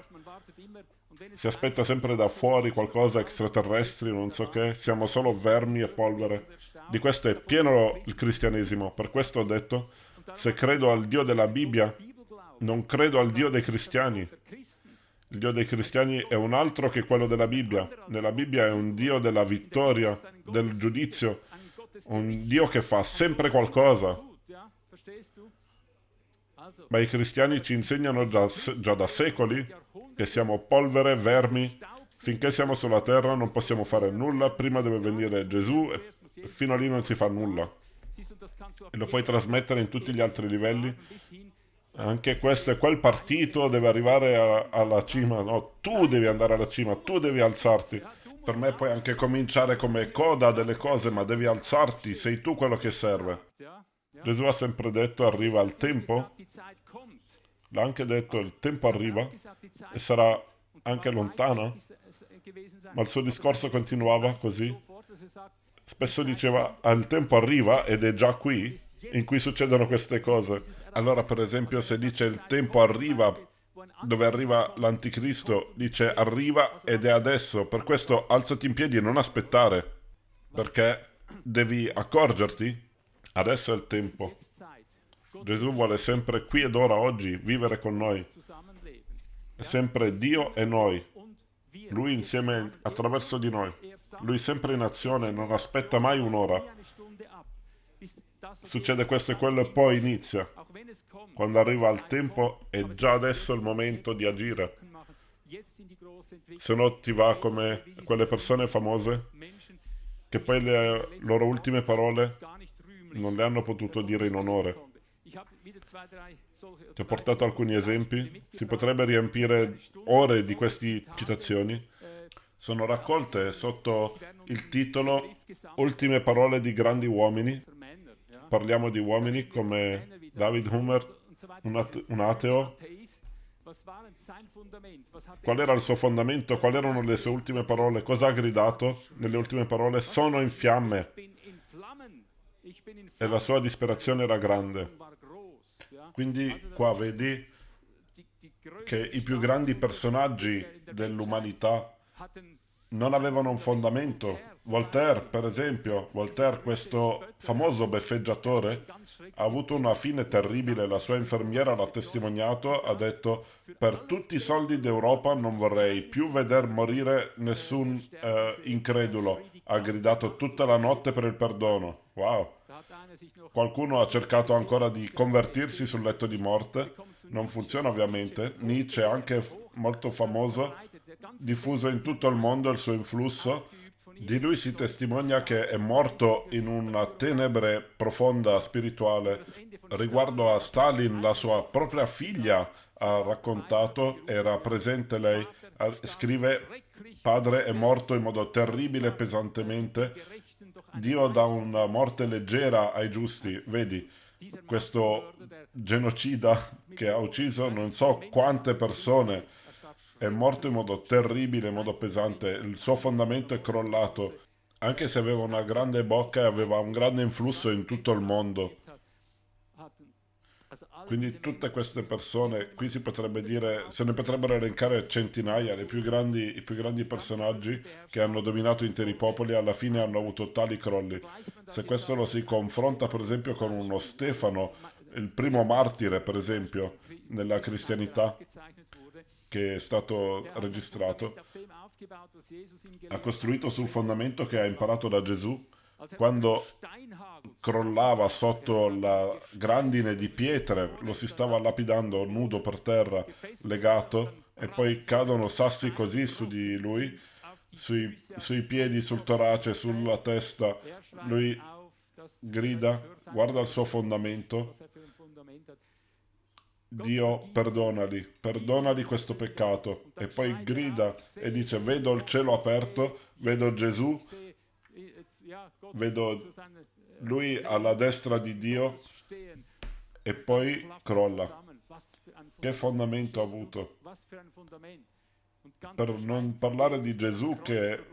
Si aspetta sempre da fuori qualcosa extraterrestri, non so che, siamo solo vermi e polvere. Di questo è pieno il cristianesimo, per questo ho detto, se credo al Dio della Bibbia, non credo al Dio dei cristiani. Il Dio dei cristiani è un altro che quello della Bibbia. Nella Bibbia è un Dio della vittoria, del giudizio, un Dio che fa sempre qualcosa. Ma i cristiani ci insegnano già, già da secoli che siamo polvere, vermi. Finché siamo sulla terra non possiamo fare nulla, prima deve venire Gesù e fino a lì non si fa nulla. E lo puoi trasmettere in tutti gli altri livelli. Anche questo e quel partito deve arrivare a, alla cima. No, tu devi andare alla cima, tu devi alzarti. Per me puoi anche cominciare come coda delle cose, ma devi alzarti, sei tu quello che serve. Gesù ha sempre detto arriva il tempo, l'ha anche detto il tempo arriva e sarà anche lontana, ma il suo discorso continuava così. Spesso diceva il tempo arriva ed è già qui in cui succedono queste cose. Allora per esempio se dice il tempo arriva dove arriva l'anticristo, dice arriva ed è adesso, per questo alzati in piedi e non aspettare, perché devi accorgerti, adesso è il tempo. Gesù vuole sempre qui ed ora, oggi, vivere con noi. È sempre Dio e noi. Lui insieme attraverso di noi. Lui sempre in azione, non aspetta mai un'ora. Succede questo e quello e poi inizia. Quando arriva il tempo è già adesso il momento di agire. Se no ti va come quelle persone famose che poi le loro ultime parole non le hanno potuto dire in onore. Ti ho portato alcuni esempi. Si potrebbe riempire ore di queste citazioni. Sono raccolte sotto il titolo Ultime parole di grandi uomini parliamo di uomini come David Hummer, un, at un ateo. Qual era il suo fondamento? Quali erano le sue ultime parole? Cosa ha gridato nelle ultime parole? Sono in fiamme. E la sua disperazione era grande. Quindi qua vedi che i più grandi personaggi dell'umanità non avevano un fondamento, Voltaire, per esempio, Voltaire, questo famoso beffeggiatore, ha avuto una fine terribile. La sua infermiera l'ha testimoniato, ha detto per tutti i soldi d'Europa non vorrei più veder morire nessun eh, incredulo. Ha gridato tutta la notte per il perdono. Wow. Qualcuno ha cercato ancora di convertirsi sul letto di morte. Non funziona ovviamente. Nietzsche, anche molto famoso, diffuso in tutto il mondo il suo influsso di lui si testimonia che è morto in una tenebre profonda spirituale. Riguardo a Stalin, la sua propria figlia ha raccontato, era presente lei, scrive, padre è morto in modo terribile e pesantemente, Dio dà una morte leggera ai giusti, vedi, questo genocida che ha ucciso non so quante persone, è morto in modo terribile, in modo pesante, il suo fondamento è crollato, anche se aveva una grande bocca e aveva un grande influsso in tutto il mondo. Quindi tutte queste persone, qui si potrebbe dire, se ne potrebbero elencare centinaia, più grandi, i più grandi personaggi che hanno dominato interi popoli alla fine hanno avuto tali crolli. Se questo lo si confronta per esempio con uno Stefano, il primo martire per esempio nella cristianità, che è stato registrato, ha costruito sul fondamento che ha imparato da Gesù, quando crollava sotto la grandine di pietre, lo si stava lapidando nudo per terra, legato, e poi cadono sassi così su di lui, sui, sui piedi, sul torace, sulla testa. Lui grida, guarda il suo fondamento. Dio, perdonali, perdonali questo peccato. E poi grida e dice, vedo il cielo aperto, vedo Gesù vedo lui alla destra di Dio e poi crolla. Che fondamento ha avuto? Per non parlare di Gesù che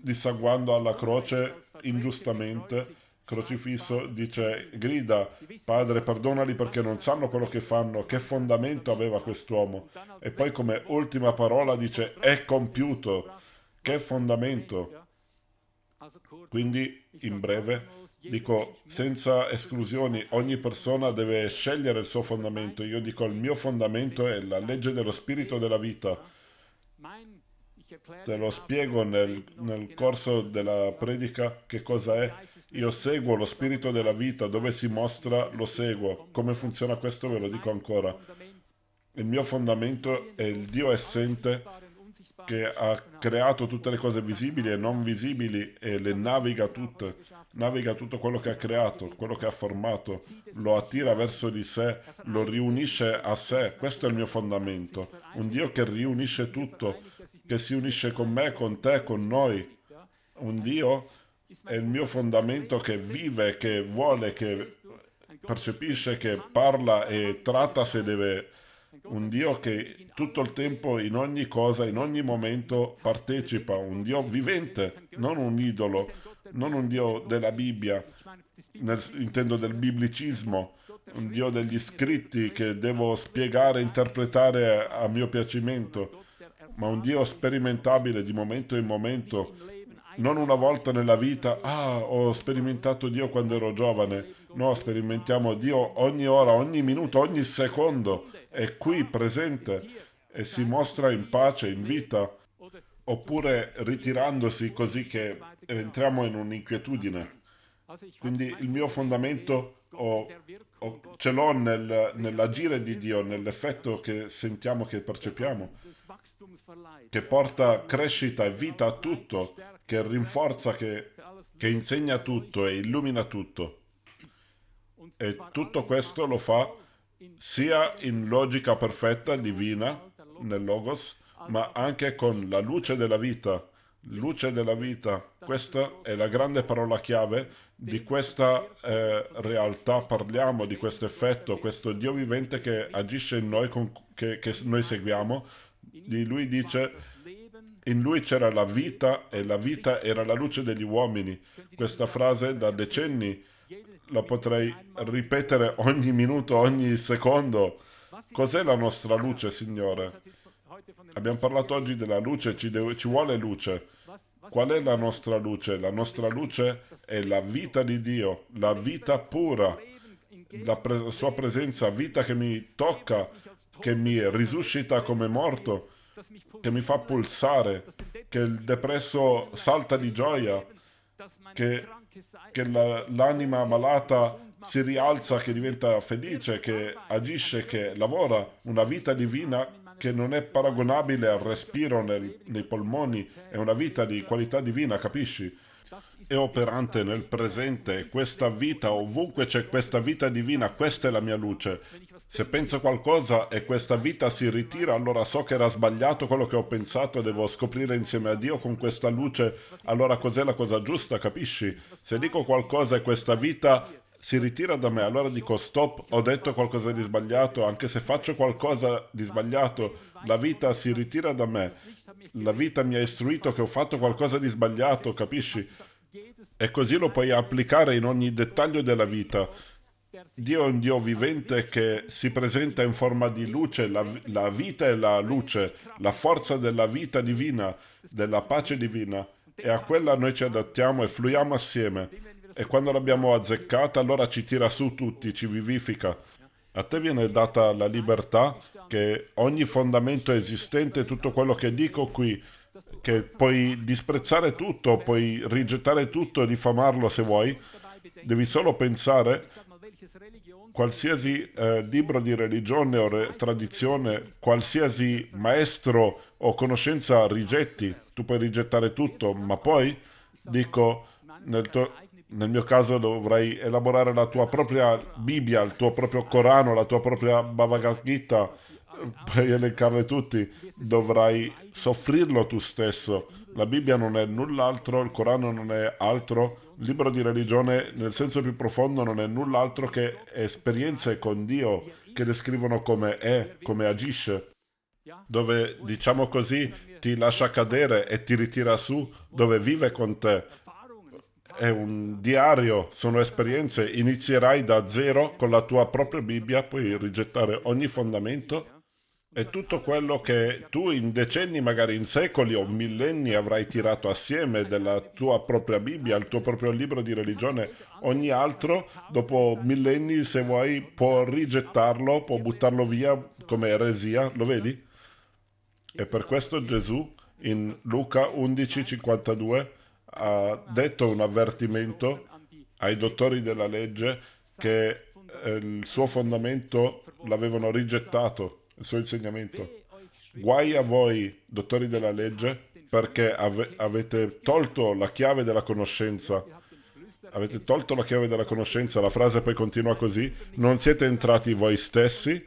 dissanguando alla croce ingiustamente, crocifisso, dice, grida, Padre, perdonali perché non sanno quello che fanno. Che fondamento aveva quest'uomo? E poi come ultima parola dice, è compiuto. Che fondamento? Quindi, in breve, dico senza esclusioni, ogni persona deve scegliere il suo fondamento. Io dico il mio fondamento è la legge dello spirito della vita. Te lo spiego nel, nel corso della predica che cosa è. Io seguo lo spirito della vita, dove si mostra lo seguo. Come funziona questo ve lo dico ancora. Il mio fondamento è il Dio essente che ha creato tutte le cose visibili e non visibili e le naviga tutte, naviga tutto quello che ha creato, quello che ha formato, lo attira verso di sé, lo riunisce a sé. Questo è il mio fondamento. Un Dio che riunisce tutto, che si unisce con me, con te, con noi. Un Dio è il mio fondamento che vive, che vuole, che percepisce, che parla e tratta se deve un Dio che tutto il tempo, in ogni cosa, in ogni momento partecipa, un Dio vivente, non un idolo, non un Dio della Bibbia, nel, intendo del biblicismo, un Dio degli scritti che devo spiegare, interpretare a mio piacimento, ma un Dio sperimentabile di momento in momento, non una volta nella vita, ah, ho sperimentato Dio quando ero giovane, no, sperimentiamo Dio ogni ora, ogni minuto, ogni secondo, è qui presente e si mostra in pace, in vita, oppure ritirandosi così che entriamo in un'inquietudine. Quindi il mio fondamento o, o ce l'ho nel, nell'agire di Dio, nell'effetto che sentiamo, che percepiamo, che porta crescita e vita a tutto, che rinforza, che, che insegna tutto e illumina tutto. E tutto questo lo fa sia in logica perfetta, divina, nel Logos, ma anche con la luce della vita. Luce della vita, questa è la grande parola chiave di questa eh, realtà, parliamo di questo effetto, questo Dio vivente che agisce in noi, con, che, che noi seguiamo. Di lui dice, in lui c'era la vita e la vita era la luce degli uomini. Questa frase da decenni la potrei ripetere ogni minuto, ogni secondo. Cos'è la nostra luce, Signore? Abbiamo parlato oggi della luce, ci, deve, ci vuole luce. Qual è la nostra luce? La nostra luce è la vita di Dio, la vita pura, la pre sua presenza, vita che mi tocca, che mi risuscita come morto, che mi fa pulsare, che il depresso salta di gioia, che che l'anima malata si rialza, che diventa felice, che agisce, che lavora, una vita divina che non è paragonabile al respiro nel, nei polmoni, è una vita di qualità divina, capisci? È operante nel presente, questa vita, ovunque c'è questa vita divina, questa è la mia luce. Se penso qualcosa e questa vita si ritira, allora so che era sbagliato quello che ho pensato e devo scoprire insieme a Dio con questa luce, allora cos'è la cosa giusta, capisci? Se dico qualcosa e questa vita si ritira da me, allora dico stop, ho detto qualcosa di sbagliato, anche se faccio qualcosa di sbagliato, la vita si ritira da me, la vita mi ha istruito che ho fatto qualcosa di sbagliato, capisci? E così lo puoi applicare in ogni dettaglio della vita. Dio è un Dio vivente che si presenta in forma di luce, la, la vita è la luce, la forza della vita divina, della pace divina e a quella noi ci adattiamo e fluiamo assieme. E quando l'abbiamo azzeccata, allora ci tira su tutti, ci vivifica. A te viene data la libertà che ogni fondamento esistente, tutto quello che dico qui, che puoi disprezzare tutto, puoi rigettare tutto e diffamarlo se vuoi, devi solo pensare qualsiasi eh, libro di religione o tradizione, qualsiasi maestro o conoscenza rigetti, tu puoi rigettare tutto, ma poi dico nel, tuo, nel mio caso dovrai elaborare la tua propria Bibbia, il tuo proprio Corano, la tua propria Bhagavad Gita, puoi elencarle tutti, dovrai soffrirlo tu stesso. La Bibbia non è null'altro, il Corano non è altro, il libro di religione nel senso più profondo non è null'altro che esperienze con Dio che descrivono come è, come agisce, dove diciamo così ti lascia cadere e ti ritira su, dove vive con te. È un diario, sono esperienze, inizierai da zero con la tua propria Bibbia, puoi rigettare ogni fondamento e tutto quello che tu in decenni, magari in secoli o millenni avrai tirato assieme della tua propria Bibbia, il tuo proprio libro di religione, ogni altro, dopo millenni, se vuoi, può rigettarlo, può buttarlo via come eresia, lo vedi? E per questo Gesù in Luca 11:52 ha detto un avvertimento ai dottori della legge che eh, il suo fondamento l'avevano rigettato il suo insegnamento. Guai a voi, dottori della legge, perché ave avete tolto la chiave della conoscenza. Avete tolto la chiave della conoscenza, la frase poi continua così, non siete entrati voi stessi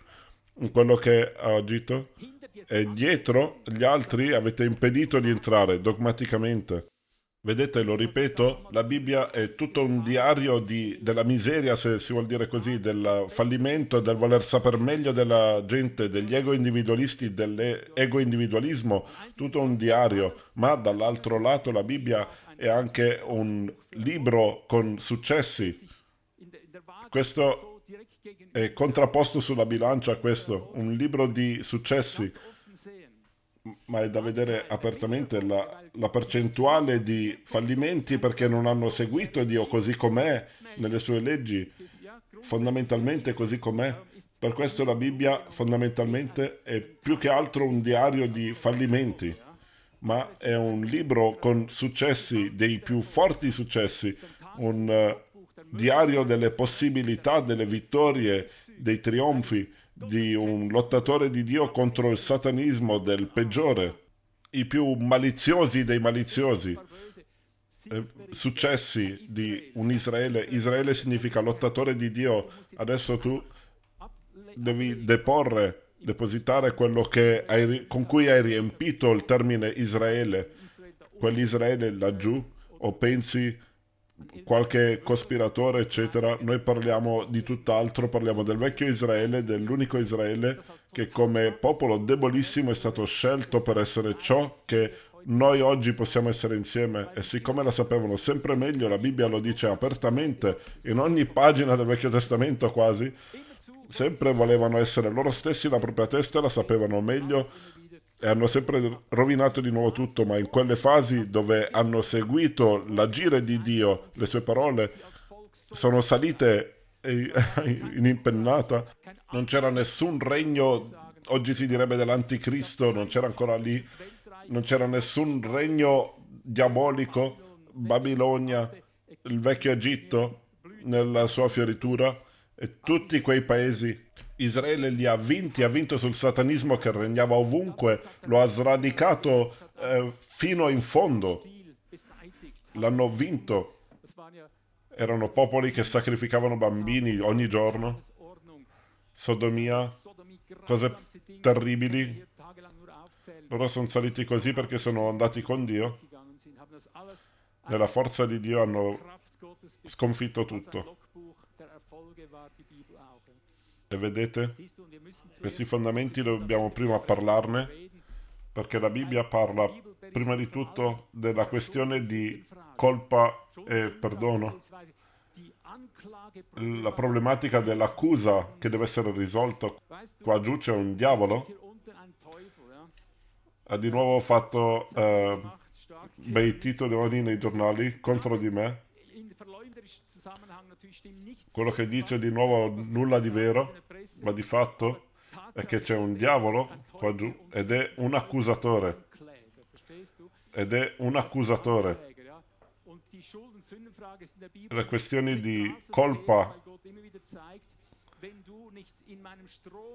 in quello che ha agito e dietro gli altri avete impedito di entrare dogmaticamente. Vedete, lo ripeto, la Bibbia è tutto un diario di, della miseria, se si vuol dire così, del fallimento, del voler sapere meglio della gente, degli ego individualisti, dell'ego individualismo, tutto un diario. Ma dall'altro lato la Bibbia è anche un libro con successi. Questo è contrapposto sulla bilancia a questo, un libro di successi ma è da vedere apertamente la, la, percentuale di fallimenti perché non hanno seguito Dio così com'è nelle sue leggi, fondamentalmente così com'è. Per questo la Bibbia fondamentalmente è più che altro un diario di fallimenti, ma è un libro con successi, dei più forti successi, un uh, diario delle possibilità, delle vittorie, dei trionfi, di un lottatore di Dio contro il satanismo del peggiore, i più maliziosi dei maliziosi. Eh, successi di un Israele. Israele significa lottatore di Dio. Adesso tu devi deporre, depositare quello hai, con cui hai riempito il termine Israele. Quell'Israele laggiù, o pensi qualche cospiratore, eccetera, noi parliamo di tutt'altro, parliamo del vecchio Israele, dell'unico Israele che come popolo debolissimo è stato scelto per essere ciò che noi oggi possiamo essere insieme. E siccome la sapevano sempre meglio, la Bibbia lo dice apertamente. in ogni pagina del Vecchio Testamento quasi, sempre volevano essere loro stessi la propria testa, la sapevano meglio e hanno sempre rovinato di nuovo tutto, ma in quelle fasi dove hanno seguito l'agire di Dio, le sue parole sono salite in impennata, non c'era nessun regno, oggi si direbbe dell'anticristo, non c'era ancora lì, non c'era nessun regno diabolico, Babilonia, il vecchio Egitto nella sua fioritura e tutti quei paesi Israele li ha vinti, ha vinto sul satanismo che regnava ovunque, lo ha sradicato eh, fino in fondo. L'hanno vinto. Erano popoli che sacrificavano bambini ogni giorno. Sodomia, cose terribili. Loro sono saliti così perché sono andati con Dio. Nella forza di Dio hanno sconfitto tutto. E vedete? Questi fondamenti dobbiamo prima parlarne, perché la Bibbia parla prima di tutto della questione di colpa e perdono. La problematica dell'accusa che deve essere risolta. Qua giù c'è un diavolo. Ha di nuovo fatto eh, bei titoli nei giornali contro di me. Quello che dice di nuovo nulla di vero, ma di fatto è che c'è un diavolo qua giù ed è un accusatore. Ed è un accusatore. Le questioni di colpa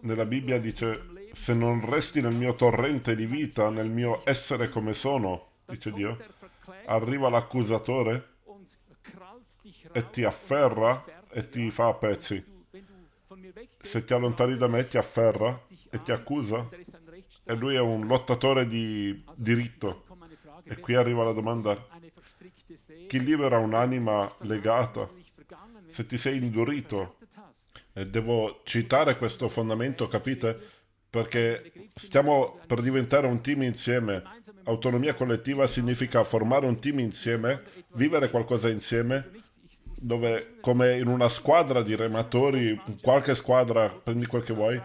nella Bibbia dice se non resti nel mio torrente di vita, nel mio essere come sono, dice Dio, arriva l'accusatore e ti afferra e ti fa a pezzi. Se ti allontani da me ti afferra e ti accusa. E lui è un lottatore di diritto. E qui arriva la domanda. Chi libera un'anima legata? Se ti sei indurito. E devo citare questo fondamento, capite? Perché stiamo per diventare un team insieme. Autonomia collettiva significa formare un team insieme, vivere qualcosa insieme dove come in una squadra di rematori, qualche squadra, prendi quel che vuoi,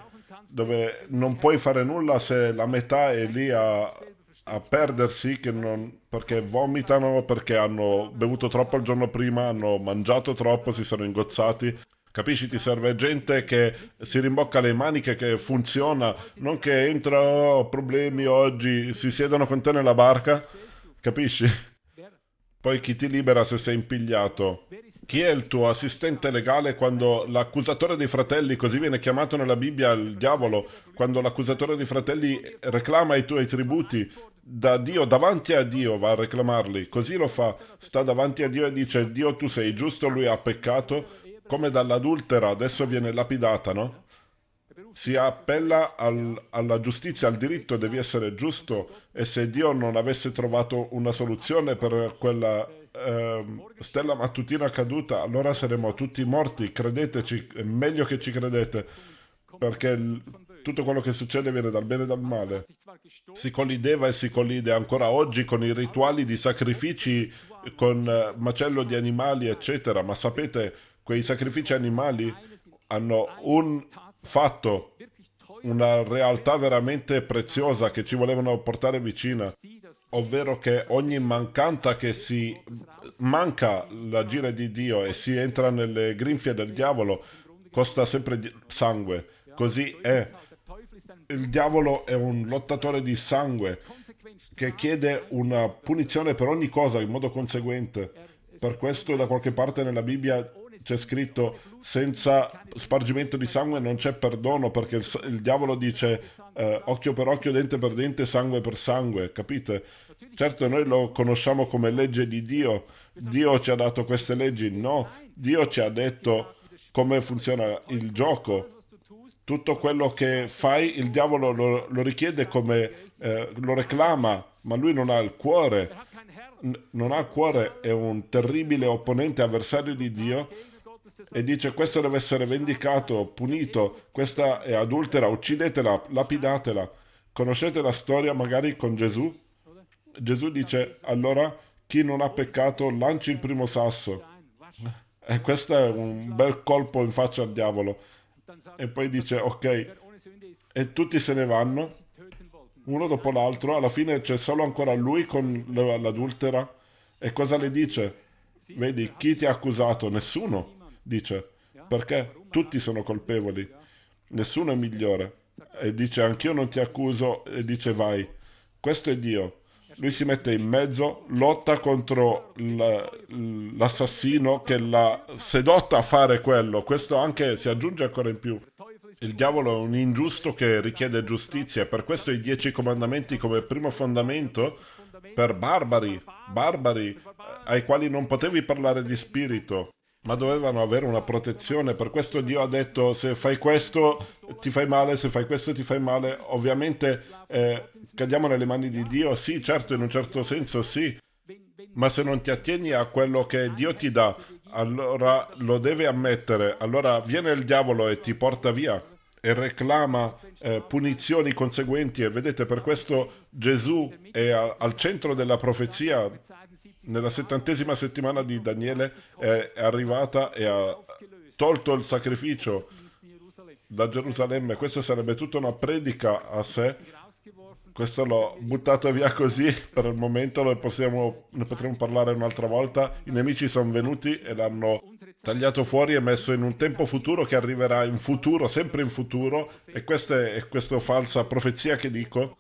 dove non puoi fare nulla se la metà è lì a, a perdersi non, perché vomitano, perché hanno bevuto troppo il giorno prima, hanno mangiato troppo, si sono ingozzati. Capisci? Ti serve gente che si rimbocca le maniche, che funziona, non che entra, oh, problemi oggi, si siedono con te nella barca. Capisci? Poi chi ti libera se sei impigliato? Chi è il tuo assistente legale quando l'accusatore dei fratelli, così viene chiamato nella Bibbia il diavolo, quando l'accusatore dei fratelli reclama i tuoi tributi da Dio, davanti a Dio va a reclamarli, così lo fa, sta davanti a Dio e dice Dio tu sei giusto, lui ha peccato, come dall'adultera adesso viene lapidata, no? Si appella al, alla giustizia, al diritto, devi essere giusto e se Dio non avesse trovato una soluzione per quella eh, stella mattutina caduta, allora saremo tutti morti. Credeteci, è meglio che ci credete, perché il, tutto quello che succede viene dal bene e dal male. Si collideva e si collide ancora oggi con i rituali di sacrifici, con eh, macello di animali, eccetera. Ma sapete, quei sacrifici animali hanno un fatto, una realtà veramente preziosa che ci volevano portare vicina ovvero che ogni mancanta che si manca l'agire di Dio e si entra nelle grinfie del diavolo costa sempre sangue. Così è. Il diavolo è un lottatore di sangue che chiede una punizione per ogni cosa in modo conseguente. Per questo da qualche parte nella Bibbia c'è scritto senza spargimento di sangue non c'è perdono perché il, il diavolo dice eh, occhio per occhio, dente per dente, sangue per sangue, capite? Certo noi lo conosciamo come legge di Dio, Dio ci ha dato queste leggi, no, Dio ci ha detto come funziona il gioco. Tutto quello che fai il diavolo lo, lo richiede come, eh, lo reclama, ma lui non ha il cuore, non ha il cuore, è un terribile opponente, avversario di Dio e dice questo deve essere vendicato, punito, questa è adultera, uccidetela, lapidatela. Conoscete la storia magari con Gesù? Gesù dice allora chi non ha peccato lanci il primo sasso. E questo è un bel colpo in faccia al diavolo. E poi dice ok, e tutti se ne vanno, uno dopo l'altro, alla fine c'è solo ancora lui con l'adultera. E cosa le dice? Vedi, chi ti ha accusato? Nessuno dice, perché tutti sono colpevoli, nessuno è migliore. E dice, anch'io non ti accuso, e dice, vai. Questo è Dio. Lui si mette in mezzo, lotta contro l'assassino che l'ha sedotta a fare quello. Questo anche si aggiunge ancora in più. Il diavolo è un ingiusto che richiede giustizia per questo i dieci comandamenti come primo fondamento per barbari, barbari ai quali non potevi parlare di spirito ma dovevano avere una protezione. Per questo Dio ha detto se fai questo ti fai male, se fai questo ti fai male. Ovviamente eh, cadiamo nelle mani di Dio, sì, certo, in un certo senso sì. Ma se non ti attieni a quello che Dio ti dà, allora lo devi ammettere, allora viene il diavolo e ti porta via e reclama eh, punizioni conseguenti e vedete per questo Gesù è a, al centro della profezia nella settantesima settimana di Daniele è, arrivata e ha tolto il sacrificio da Gerusalemme questa sarebbe tutta una predica a sé questo l'ho buttato via così per il momento, possiamo, ne potremo parlare un'altra volta. I nemici sono venuti e l'hanno tagliato fuori e messo in un tempo futuro che arriverà in futuro, sempre in futuro. E questa è questa falsa profezia che dico.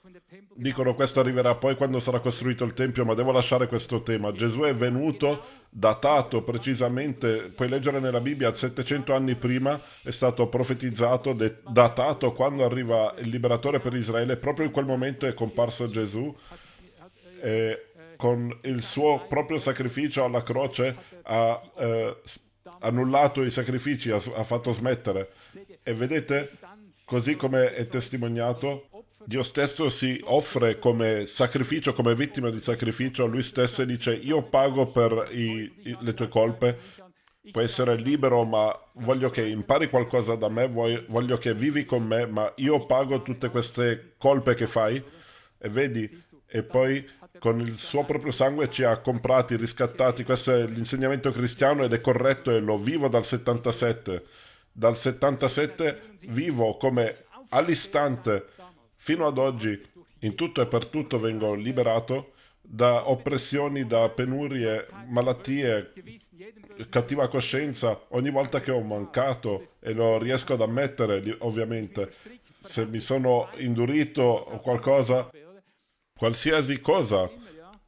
Dicono questo arriverà poi quando sarà costruito il Tempio, ma devo lasciare questo tema. Gesù è venuto, datato precisamente, puoi leggere nella Bibbia, 700 anni prima è stato profetizzato, datato quando arriva il liberatore per Israele, proprio in quel momento è comparso Gesù. E con il suo proprio sacrificio alla croce ha eh, annullato i sacrifici, ha, ha fatto smettere. E vedete, così come è testimoniato, Dio stesso si offre come sacrificio, come vittima di sacrificio, lui stesso dice io pago per i, i, le tue colpe, puoi essere libero ma voglio che impari qualcosa da me, voglio che vivi con me, ma io pago tutte queste colpe che fai e vedi, e poi con il suo proprio sangue ci ha comprati, riscattati, questo è l'insegnamento cristiano ed è corretto e lo vivo dal 77. Dal 77 vivo come all'istante Fino ad oggi, in tutto e per tutto vengo liberato da oppressioni, da penurie, malattie, cattiva coscienza, ogni volta che ho mancato, e lo riesco ad ammettere, ovviamente, se mi sono indurito o qualcosa, qualsiasi cosa,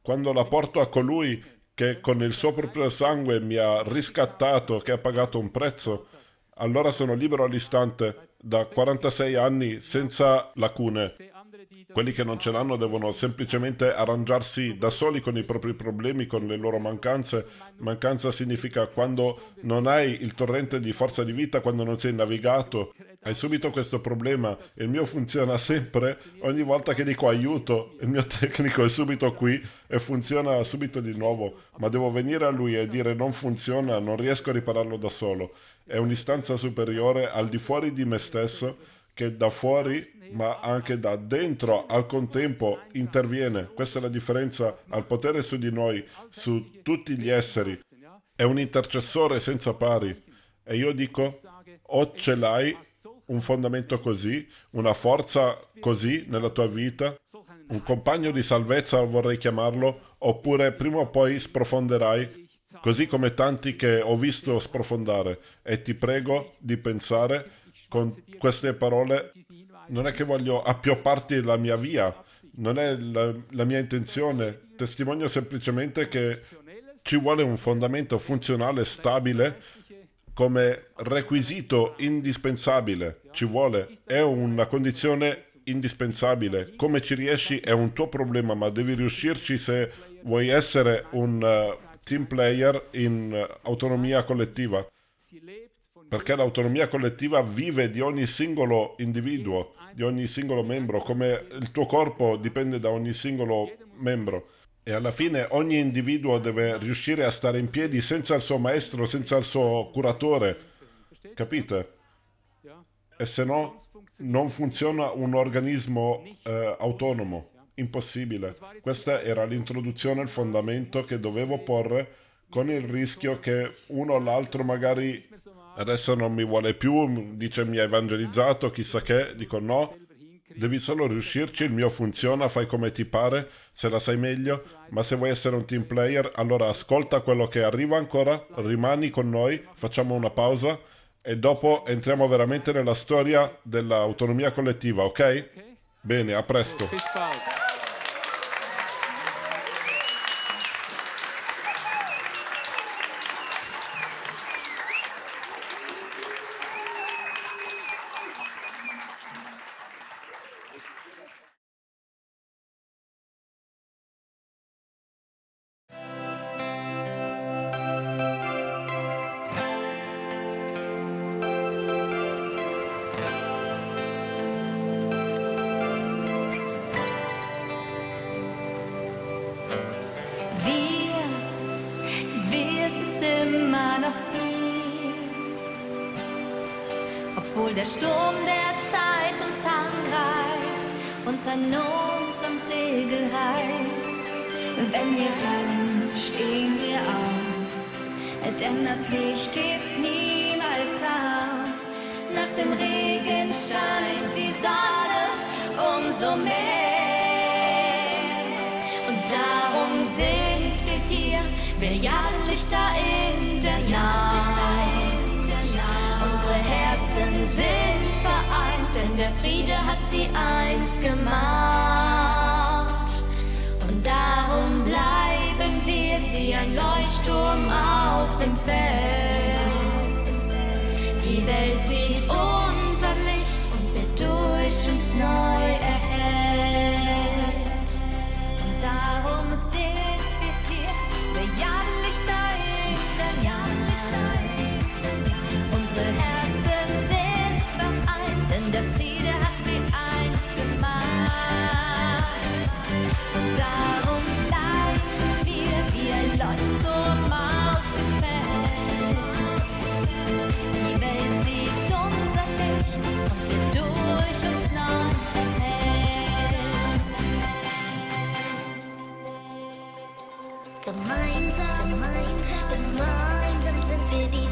quando la porto a colui che con il suo proprio sangue mi ha riscattato, che ha pagato un prezzo, allora sono libero all'istante da 46 anni senza lacune. Quelli che non ce l'hanno devono semplicemente arrangiarsi da soli con i propri problemi, con le loro mancanze. Mancanza significa quando non hai il torrente di forza di vita, quando non sei navigato. Hai subito questo problema. Il mio funziona sempre. Ogni volta che dico aiuto, il mio tecnico è subito qui e funziona subito di nuovo. Ma devo venire a lui e dire non funziona, non riesco a ripararlo da solo è un'istanza superiore al di fuori di me stesso che da fuori ma anche da dentro al contempo interviene. Questa è la differenza al potere su di noi, su tutti gli esseri. È un intercessore senza pari. E io dico, o ce l'hai un fondamento così, una forza così nella tua vita, un compagno di salvezza vorrei chiamarlo, oppure prima o poi sprofonderai così come tanti che ho visto sprofondare. E ti prego di pensare con queste parole, non è che voglio appiopparti la mia via, non è la, la mia intenzione, testimonio semplicemente che ci vuole un fondamento funzionale stabile come requisito indispensabile, ci vuole, è una condizione indispensabile. Come ci riesci è un tuo problema, ma devi riuscirci se vuoi essere un uh, team player in eh, autonomia collettiva, perché l'autonomia collettiva vive di ogni singolo individuo, di ogni singolo membro, come il tuo corpo dipende da ogni singolo membro. E alla fine ogni individuo deve riuscire a stare in piedi senza il suo maestro, senza il suo curatore. Capite? E se no non funziona un organismo eh, autonomo impossibile. Questa era l'introduzione, il fondamento che dovevo porre con il rischio che uno o l'altro magari adesso non mi vuole più, dice mi ha evangelizzato, chissà che, dico no, devi solo riuscirci, il mio funziona, fai come ti pare, se la sai meglio, ma se vuoi essere un team player, allora ascolta quello che arriva ancora, rimani con noi, facciamo una pausa e dopo entriamo veramente nella storia dell'autonomia collettiva, ok? Bene, a presto. wie ein Leuchtturm auf dem Fels. Die Welt sieht unser Licht und wird durch uns neu